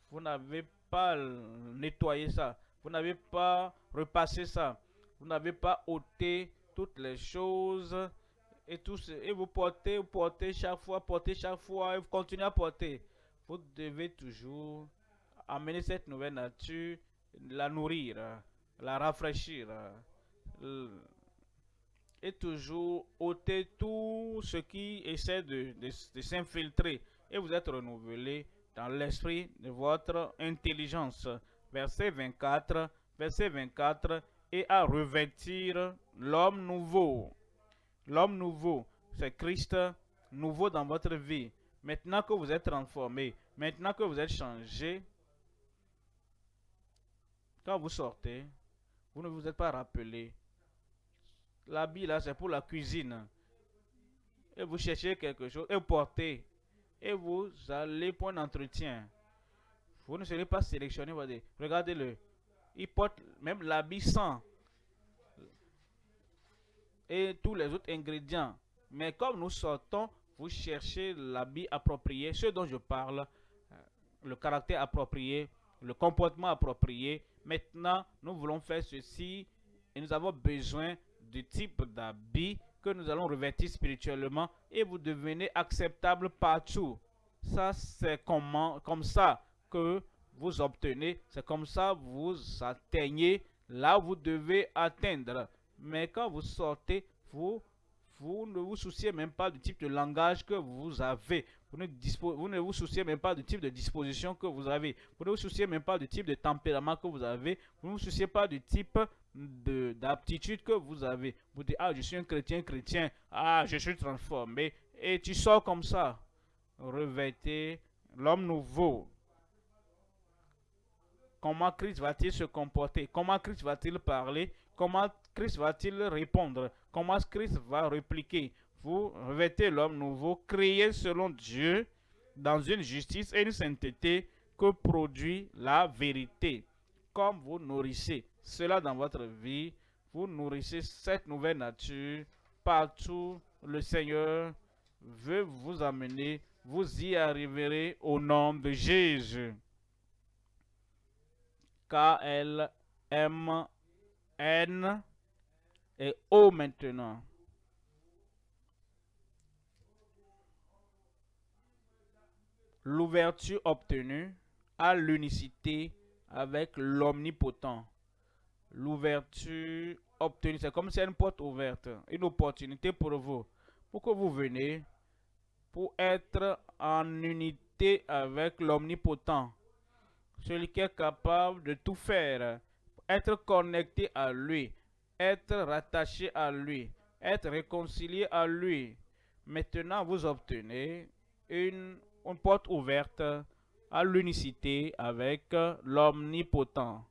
Vous n'avez pas nettoyé ça. Vous n'avez pas repassé ça. Vous n'avez pas ôté toutes les choses et tout et vous portez, vous portez chaque fois, portez chaque fois et vous continuez à porter. Vous devez toujours amener cette nouvelle nature, la nourrir, la rafraîchir et toujours ôter tout ce qui essaie de, de s'infiltrer et vous êtes renouvelé dans l'esprit de votre intelligence. Verset 24, verset 24, et à revêtir l'homme nouveau. L'homme nouveau, c'est Christ nouveau dans votre vie. Maintenant que vous êtes transformé, maintenant que vous êtes changé, quand vous sortez, vous ne vous êtes pas rappelé. L'habit là, c'est pour la cuisine. Et vous cherchez quelque chose, et portez, et vous allez pour un entretien. Vous ne serez pas sélectionné, regardez-le il porte même l'habit sans et tous les autres ingrédients. Mais comme nous sortons, vous cherchez l'habit approprié, ce dont je parle. le caractère approprié, le comportement approprié. Maintenant, nous voulons faire ceci et nous avons besoin du type d'habit que nous allons revêtir spirituellement et vous devenez acceptable partout. Ça, c'est comment, comme ça que vous obtenez, c'est comme ça vous atteignez là vous devez atteindre. Mais quand vous sortez, vous, vous ne vous souciez même pas du type de langage que vous avez. Vous ne, vous souciez même pas du type de disposition que vous avez. Vous ne vous souciez même pas du type de tempérament que vous avez. Vous ne vous souciez pas du type d'aptitude que vous avez. Vous dites, ah, je suis un chrétien chrétien. Ah, je suis transformé. Et tu sors comme ça. Revêtez l'homme nouveau. Comment Christ va-t-il se comporter? Comment Christ va-t-il parler? Comment Christ va-t-il répondre? Comment Christ va répliquer? Vous revêtez l'homme nouveau, créé selon Dieu, dans une justice et une sainteté que produit la vérité. Comme vous nourrissez cela dans votre vie, vous nourrissez cette nouvelle nature partout. Le Seigneur veut vous amener, vous y arriverez au nom de Jésus. K-L-M-N et O maintenant. L'ouverture obtenue à l'unicité avec l'omnipotent. L'ouverture obtenue, c'est comme si une porte ouverte, une opportunité pour vous, pour que vous venez, pour être en unité avec l'omnipotent celui qui est capable de tout faire, être connecté à lui, être rattaché à lui, être réconcilié à lui. Maintenant, vous obtenez une, une porte ouverte à l'unicité avec l'omnipotent.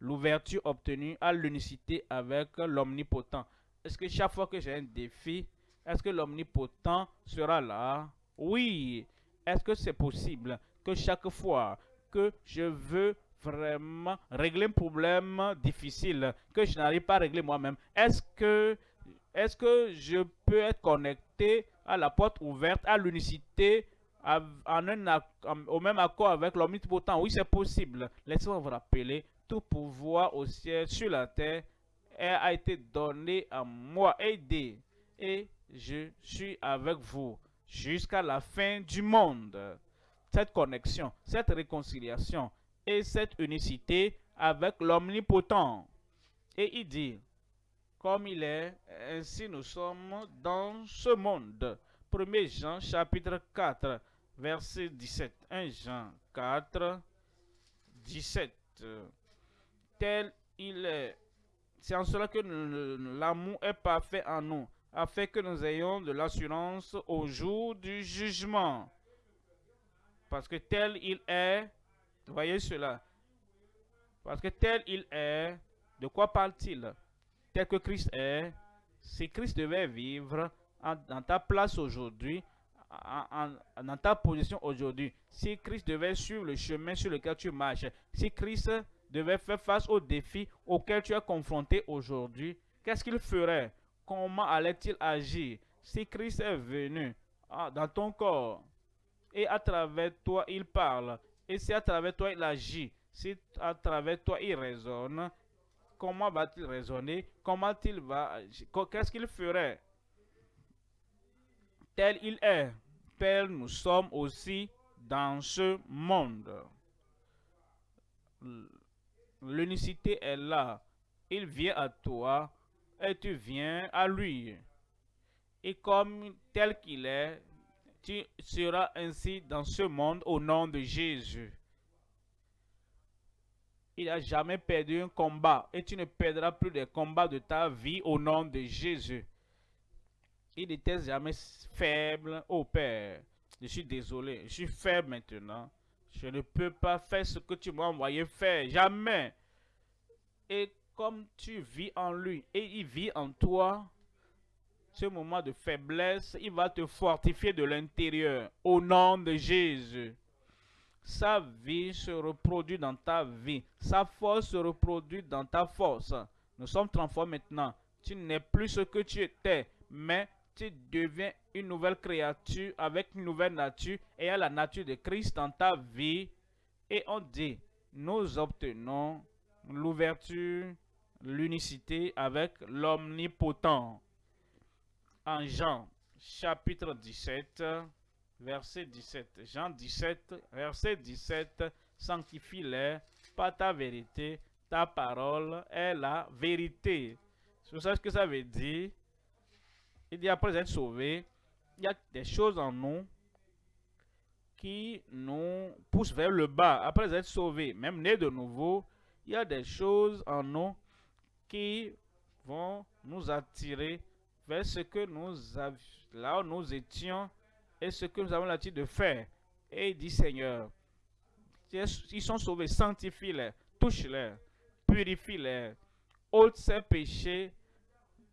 L'ouverture obtenue à l'unicité avec l'omnipotent. Est-ce que chaque fois que j'ai un défi, est-ce que l'omnipotent sera là? Oui. Est-ce que c'est possible que chaque fois que je veux vraiment régler un problème difficile que je n'arrive pas à régler moi-même, est-ce que, est que je peux être connecté à la porte ouverte, à l'unicité, en un, au même accord avec l'omnipotent Oui, c'est possible. Laissez-moi vous rappeler, tout pouvoir au ciel, sur la terre, a été donné à moi, aidé. Et je suis avec vous jusqu'à la fin du monde cette connexion, cette réconciliation et cette unicité avec l'omnipotent. Et il dit, comme il est, ainsi nous sommes dans ce monde. 1 Jean chapitre 4, verset 17. 1 Jean 4, 17. Tel il est. C'est en cela que l'amour est parfait en nous, afin que nous ayons de l'assurance au jour du jugement. Parce que tel il est, voyez cela. Parce que tel il est, de quoi parle-t-il? Tel que Christ est, si Christ devait vivre dans ta place aujourd'hui, dans ta position aujourd'hui, si Christ devait suivre le chemin sur lequel tu marches, si Christ devait faire face aux défis auxquels tu es confronté aujourd'hui, qu'est-ce qu'il ferait? Comment allait-il agir? Si Christ est venu ah, dans ton corps, et à travers toi il parle. Et si à travers toi il agit, si à travers toi il raisonne, comment va-t-il raisonner? Comment il va Qu'est-ce qu'il ferait? Tel il est, tel nous sommes aussi dans ce monde. L'unicité est là. Il vient à toi et tu viens à lui. Et comme tel qu'il est, tu seras ainsi dans ce monde au nom de Jésus. Il n'a jamais perdu un combat et tu ne perdras plus des combats de ta vie au nom de Jésus. Il n'était jamais faible. Oh Père, je suis désolé, je suis faible maintenant. Je ne peux pas faire ce que tu m'as envoyé faire. Jamais. Et comme tu vis en lui et il vit en toi, ce moment de faiblesse, il va te fortifier de l'intérieur au nom de Jésus. Sa vie se reproduit dans ta vie. Sa force se reproduit dans ta force. Nous sommes transformés maintenant. Tu n'es plus ce que tu étais, mais tu deviens une nouvelle créature avec une nouvelle nature et à la nature de Christ dans ta vie Et on dit, nous obtenons l'ouverture, l'unicité avec l'omnipotent. En Jean chapitre 17, verset 17. Jean 17, verset 17. Sanctifie-les par ta vérité. Ta parole est la vérité. Vous savez ce que ça veut dire? Il dit après être sauvé, il y a des choses en nous qui nous poussent vers le bas. Après être sauvé, même né de nouveau, il y a des choses en nous qui vont nous attirer vers ce que nous là où nous étions et ce que nous avons l'habitude de faire. Et il dit, Seigneur, ils sont sauvés, sanctifie-les, touche-les, purifie-les, ôte ces péchés,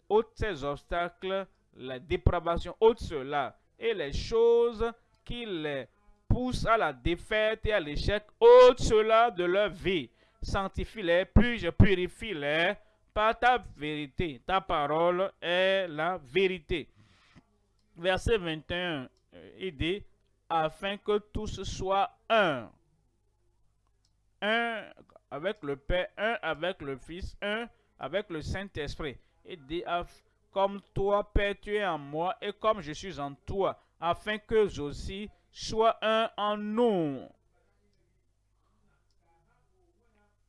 ôte ces obstacles, la dépravation, ôte cela, et les choses qui les poussent à la défaite et à l'échec, ôte cela de leur vie. Sanctifie-les, puis je purifie-les par ta vérité. Ta parole est la vérité. Verset 21, euh, il dit, afin que tous soient un. Un avec le Père, un avec le Fils, un avec le Saint-Esprit. Il dit, comme toi, Père, tu es en moi, et comme je suis en toi, afin que aussi soient un en nous.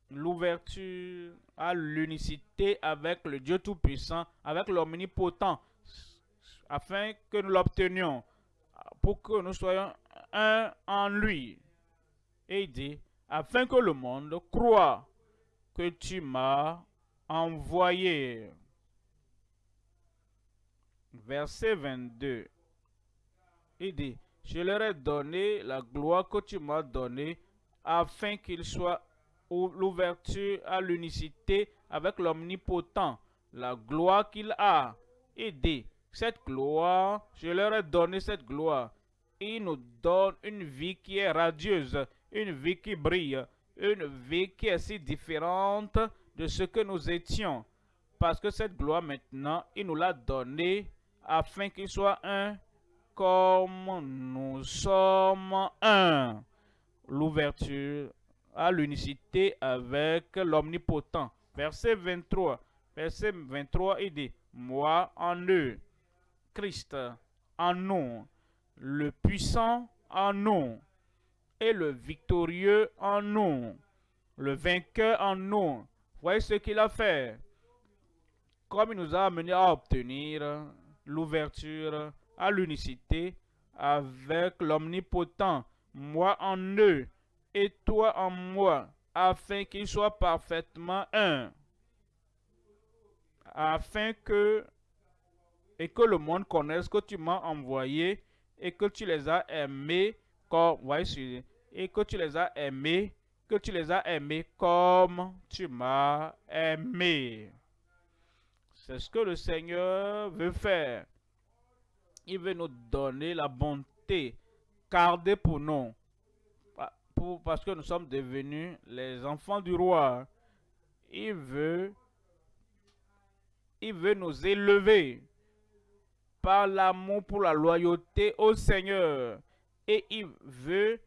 L'ouverture à l'unicité avec le Dieu Tout-Puissant, avec l'Omnipotent, afin que nous l'obtenions, pour que nous soyons un en lui. Et il dit, afin que le monde croit que tu m'as envoyé. Verset 22. Il dit, je leur ai donné la gloire que tu m'as donnée, afin qu'il soit l'ouverture à l'unicité avec l'omnipotent, la gloire qu'il a. Il dit, cette gloire, je leur ai donné cette gloire. Il nous donne une vie qui est radieuse, une vie qui brille, une vie qui est si différente de ce que nous étions. Parce que cette gloire maintenant, il nous l'a donnée afin qu'il soit un comme nous sommes un. L'ouverture à l'unicité avec l'omnipotent. Verset 23. Verset 23, il dit, moi en eux, Christ en nous, le puissant en nous, et le victorieux en nous, le vainqueur en nous. Voyez ce qu'il a fait. Comme il nous a amené à obtenir l'ouverture à l'unicité avec l'omnipotent, moi en eux et toi en moi, afin qu'ils soient parfaitement un, afin que et que le monde connaisse que tu m'as envoyé et que tu les as aimés comme et que tu les as aimés, que tu les as aimés comme tu m'as aimé. C'est ce que le Seigneur veut faire. Il veut nous donner la bonté, garder pour nous, parce que nous sommes devenus les enfants du roi. Il veut, il veut nous élever par l'amour pour la loyauté au Seigneur. Et il veut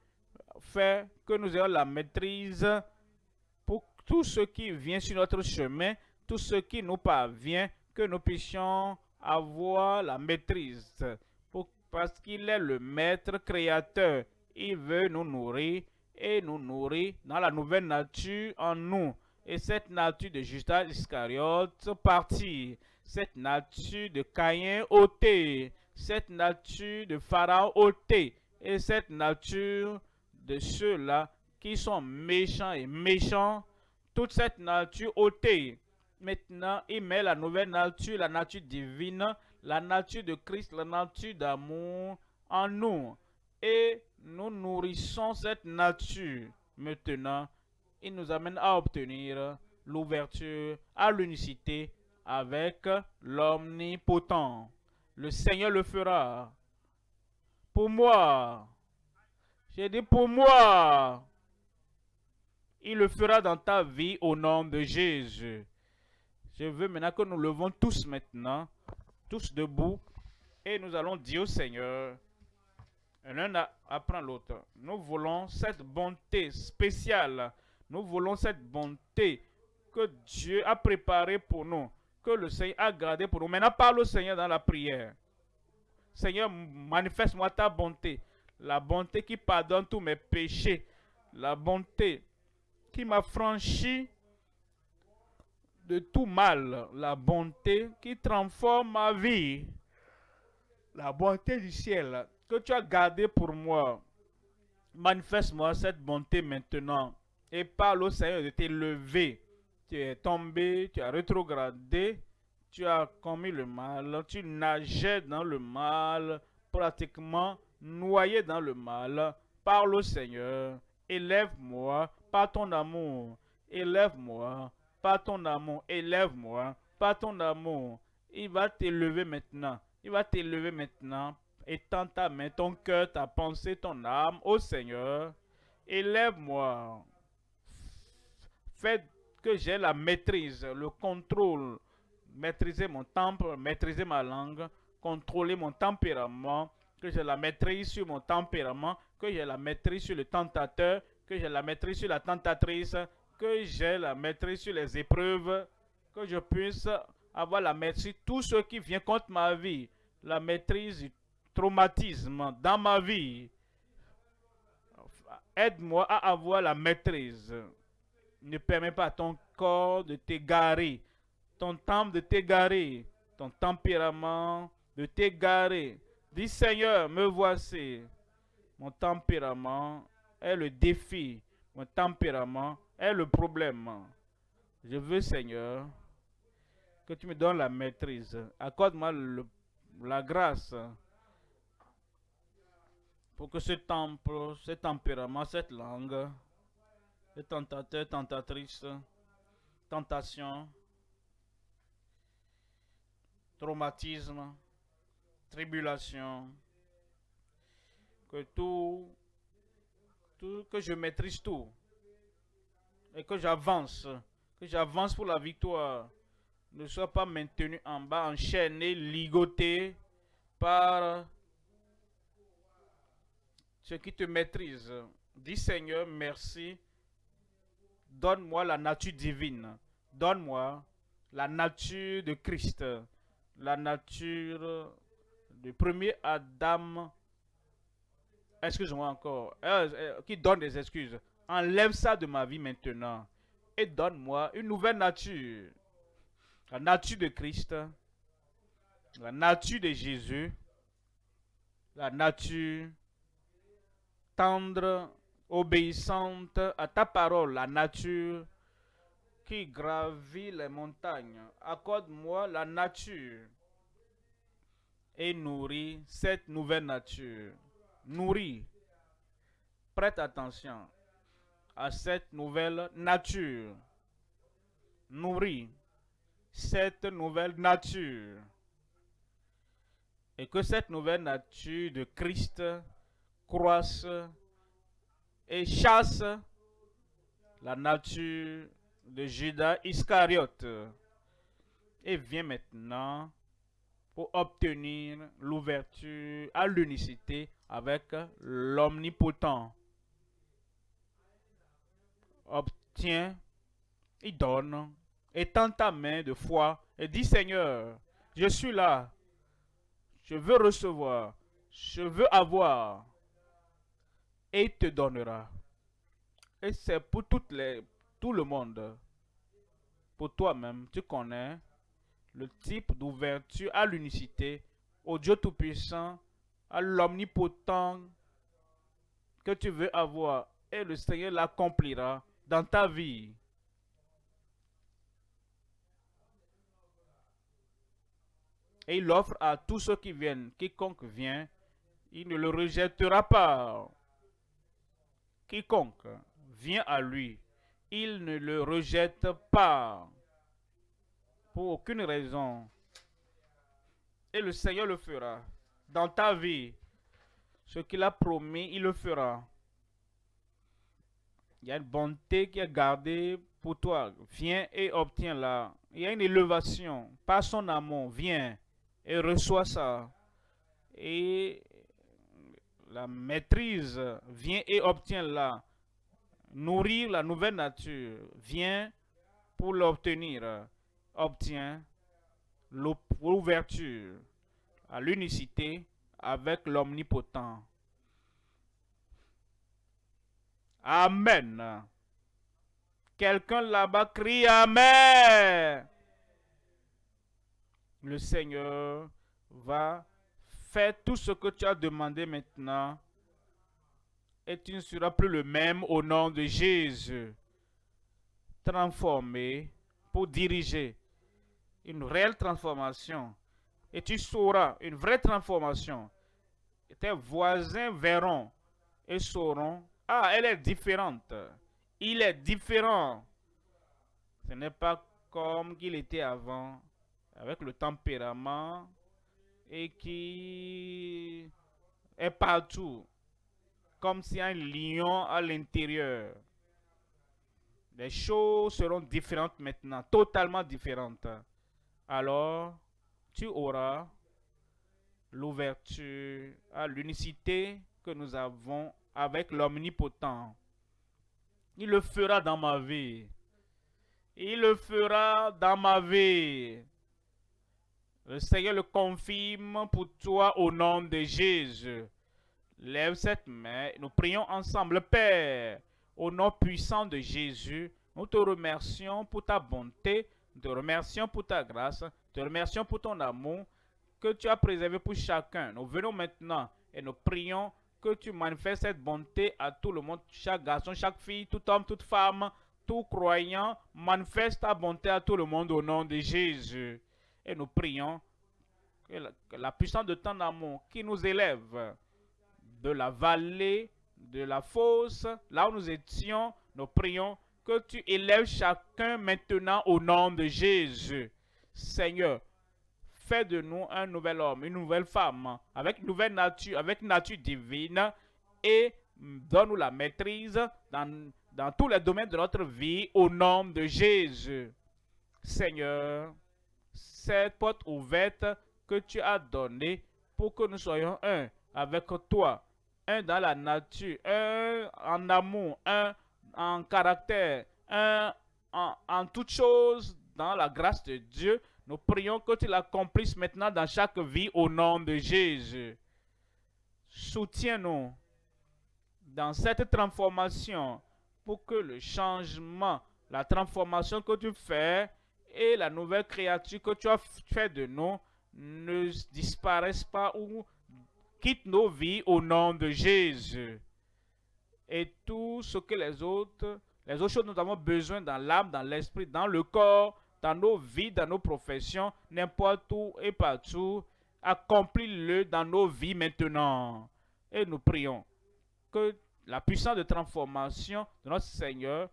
faire que nous ayons la maîtrise pour tout ce qui vient sur notre chemin, tout ce qui nous parvient, que nous puissions avoir la maîtrise. parce qu'il est le maître créateur. Il veut nous nourrir et nous nourrir dans la nouvelle nature en nous. Et cette nature de Judas Iscariote partie, cette nature de Caïn ôtée, cette nature de Pharaon ôtée, et cette nature de ceux-là qui sont méchants et méchants, toute cette nature ôtée. Maintenant, il met la nouvelle nature, la nature divine, la nature de Christ, la nature d'amour en nous. Et nous nourrissons cette nature. Maintenant, il nous amène à obtenir l'ouverture à l'unicité avec l'omnipotent. Le Seigneur le fera. Pour moi, j'ai dit pour moi. Il le fera dans ta vie au nom de Jésus. Je veux maintenant que nous levons tous maintenant, tous debout, et nous allons dire au Seigneur, l'un apprend l'autre. Nous voulons cette bonté spéciale. Nous voulons cette bonté que Dieu a préparée pour nous, que le Seigneur a gardée pour nous. Maintenant, parle au Seigneur dans la prière. Seigneur, manifeste-moi ta bonté. La bonté qui pardonne tous mes péchés. La bonté qui m'a franchi de tout mal. La bonté qui transforme ma vie. La bonté du ciel que tu as gardée pour moi. Manifeste-moi cette bonté maintenant. Et parle au Seigneur de t'élever. Tu es tombé, tu as rétrogradé, tu as commis le mal, tu nageais dans le mal, pratiquement noyé dans le mal. Parle au Seigneur. Élève-moi par ton amour. Élève-moi par ton amour. Élève-moi par ton amour. Il va t'élever maintenant. Il va t'élever maintenant. Étends ta main, ton cœur, ta pensée, ton âme au Seigneur. Élève-moi. Fais que j'ai la maîtrise, le contrôle. Maîtriser mon temple, maîtriser ma langue, contrôler mon tempérament, que j'ai la maîtrise sur mon tempérament, que j'ai la maîtrise sur le tentateur, que j'ai la maîtrise sur la tentatrice, que j'ai la maîtrise sur les épreuves, que je puisse avoir la maîtrise tout ce qui vient contre ma vie, la maîtrise du traumatisme dans ma vie. Aide-moi à avoir la maîtrise. Ne permets pas à ton corps de t'égarer, ton temple de t'égarer, ton tempérament de t'égarer. Dis Seigneur, me voici. Mon tempérament est le défi. Mon tempérament est le problème. Je veux, Seigneur, que tu me donnes la maîtrise. Accorde-moi la grâce pour que ce temple, ce tempérament, cette langue, les tentateurs, tentatrices, tentation, traumatisme, tribulation, que tout, tout, que je maîtrise tout et que j'avance, que j'avance pour la victoire, ne sois pas maintenu en bas, enchaîné, ligoté par ce qui te maîtrise. Dis Seigneur, merci. Donne-moi la nature divine. Donne-moi la nature de Christ. La nature du premier Adam. Excuse-moi encore. Euh, euh, qui donne des excuses. Enlève ça de ma vie maintenant. Et donne-moi une nouvelle nature. La nature de Christ. La nature de Jésus. La nature tendre, obéissante à ta parole, la nature qui gravit les montagnes. Accorde-moi la nature et nourris cette nouvelle nature. Nourris. Prête attention à cette nouvelle nature. Nourris cette nouvelle nature. Et que cette nouvelle nature de Christ croisse et chasse la nature de Judas Iscariote et vient maintenant pour obtenir l'ouverture à l'unicité avec l'omnipotent. Obtient, il donne, étend ta main de foi et dit Seigneur, je suis là, je veux recevoir, je veux avoir et il te donnera. Et c'est pour tout le monde. Pour toi-même, tu connais le type d'ouverture à l'unicité, au Dieu Tout-Puissant, à l'Omnipotent que tu veux avoir. Et le Seigneur l'accomplira dans ta vie. Et il offre à tous ceux qui viennent, quiconque vient, il ne le rejettera pas. Quiconque vient à lui, il ne le rejette pas pour aucune raison. Et le Seigneur le fera dans ta vie. Ce qu'il a promis, il le fera. Il y a une bonté qui est gardée pour toi. Viens et obtiens-la. Il y a une élévation par son amour. Viens et reçois ça. Et la maîtrise, vient et obtient la nourrir la nouvelle nature, vient pour l'obtenir, obtient l'ouverture à l'unicité avec l'omnipotent. Amen. Quelqu'un là-bas crie Amen. Le Seigneur va faire tout ce que tu as demandé maintenant et tu ne seras plus le même au nom de Jésus. Transformé pour diriger une réelle transformation. Et tu sauras une vraie transformation. tes voisins verront et sauront, ah, elle est différente. Il est différent. Ce n'est pas comme qu'il était avant, avec le tempérament et qui est partout comme si un lion à l'intérieur. Les choses seront différentes maintenant, totalement différentes. Alors, tu auras l'ouverture à l'unicité que nous avons avec l'omnipotent. Il le fera dans ma vie. Il le fera dans ma vie. Le Seigneur le confirme pour toi au nom de Jésus. Lève cette main, nous prions ensemble, Père, au nom puissant de Jésus. Nous te remercions pour ta bonté, nous te remercions pour ta grâce, te remercions pour ton amour que tu as préservé pour chacun. Nous venons maintenant et nous prions que tu manifestes cette bonté à tout le monde, chaque garçon, chaque fille, tout homme, toute femme, tout croyant, manifeste ta bonté à tout le monde au nom de Jésus. Et nous prions que la, que la puissance de ton amour qui nous élève, de la vallée, de la fosse, là où nous étions, nous prions que tu élèves chacun maintenant au nom de Jésus. Seigneur, fais de nous un nouvel homme, une nouvelle femme, avec une nouvelle nature, avec une nature divine, et donne-nous la maîtrise dans, dans tous les domaines de notre vie au nom de Jésus. Seigneur, cette porte ouverte que tu as donnée pour que nous soyons un avec toi, un dans la nature, un en amour, un en caractère, un en, en toutes choses dans la grâce de Dieu. Nous prions que tu l'accomplisses maintenant dans chaque vie au nom de Jésus. Soutiens-nous dans cette transformation pour que le changement, la transformation que tu fais et la nouvelle créature que tu as fait de nous ne disparaissent pas ou quitte nos vies au nom de Jésus. Et tout ce que les autres, les autres choses nous avons besoin dans l'âme, dans l'esprit, dans le corps, dans nos vies, dans nos professions, n'importe où et partout, accomplis-le dans nos vies maintenant. Et nous prions que la puissance de transformation de notre Seigneur,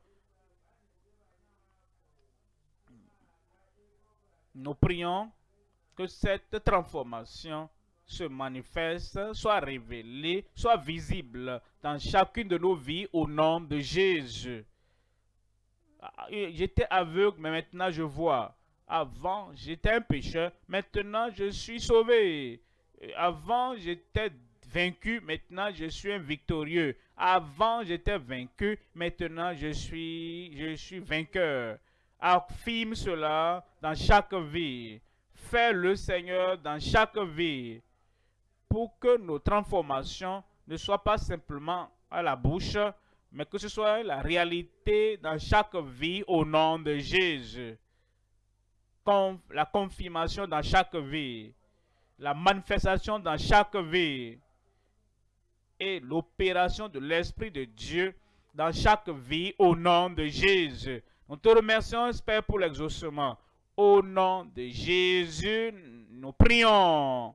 nous prions que cette transformation se manifeste, soit révélé, soit visible dans chacune de nos vies au nom de Jésus. Ah, j'étais aveugle, mais maintenant je vois. Avant, j'étais un pécheur, maintenant je suis sauvé. Avant, j'étais vaincu, maintenant je suis un victorieux. Avant, j'étais vaincu, maintenant je suis, je suis vainqueur. Affirme cela dans chaque vie. Fais le Seigneur dans chaque vie pour que nos transformations ne soient pas simplement à la bouche, mais que ce soit la réalité dans chaque vie au nom de Jésus. la confirmation dans chaque vie, la manifestation dans chaque vie et l'opération de l'Esprit de Dieu dans chaque vie au nom de Jésus. Nous te remercions, Père, pour l'exaucement. Au nom de Jésus, nous prions.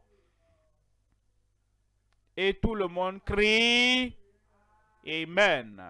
Et tout le monde crie Amen.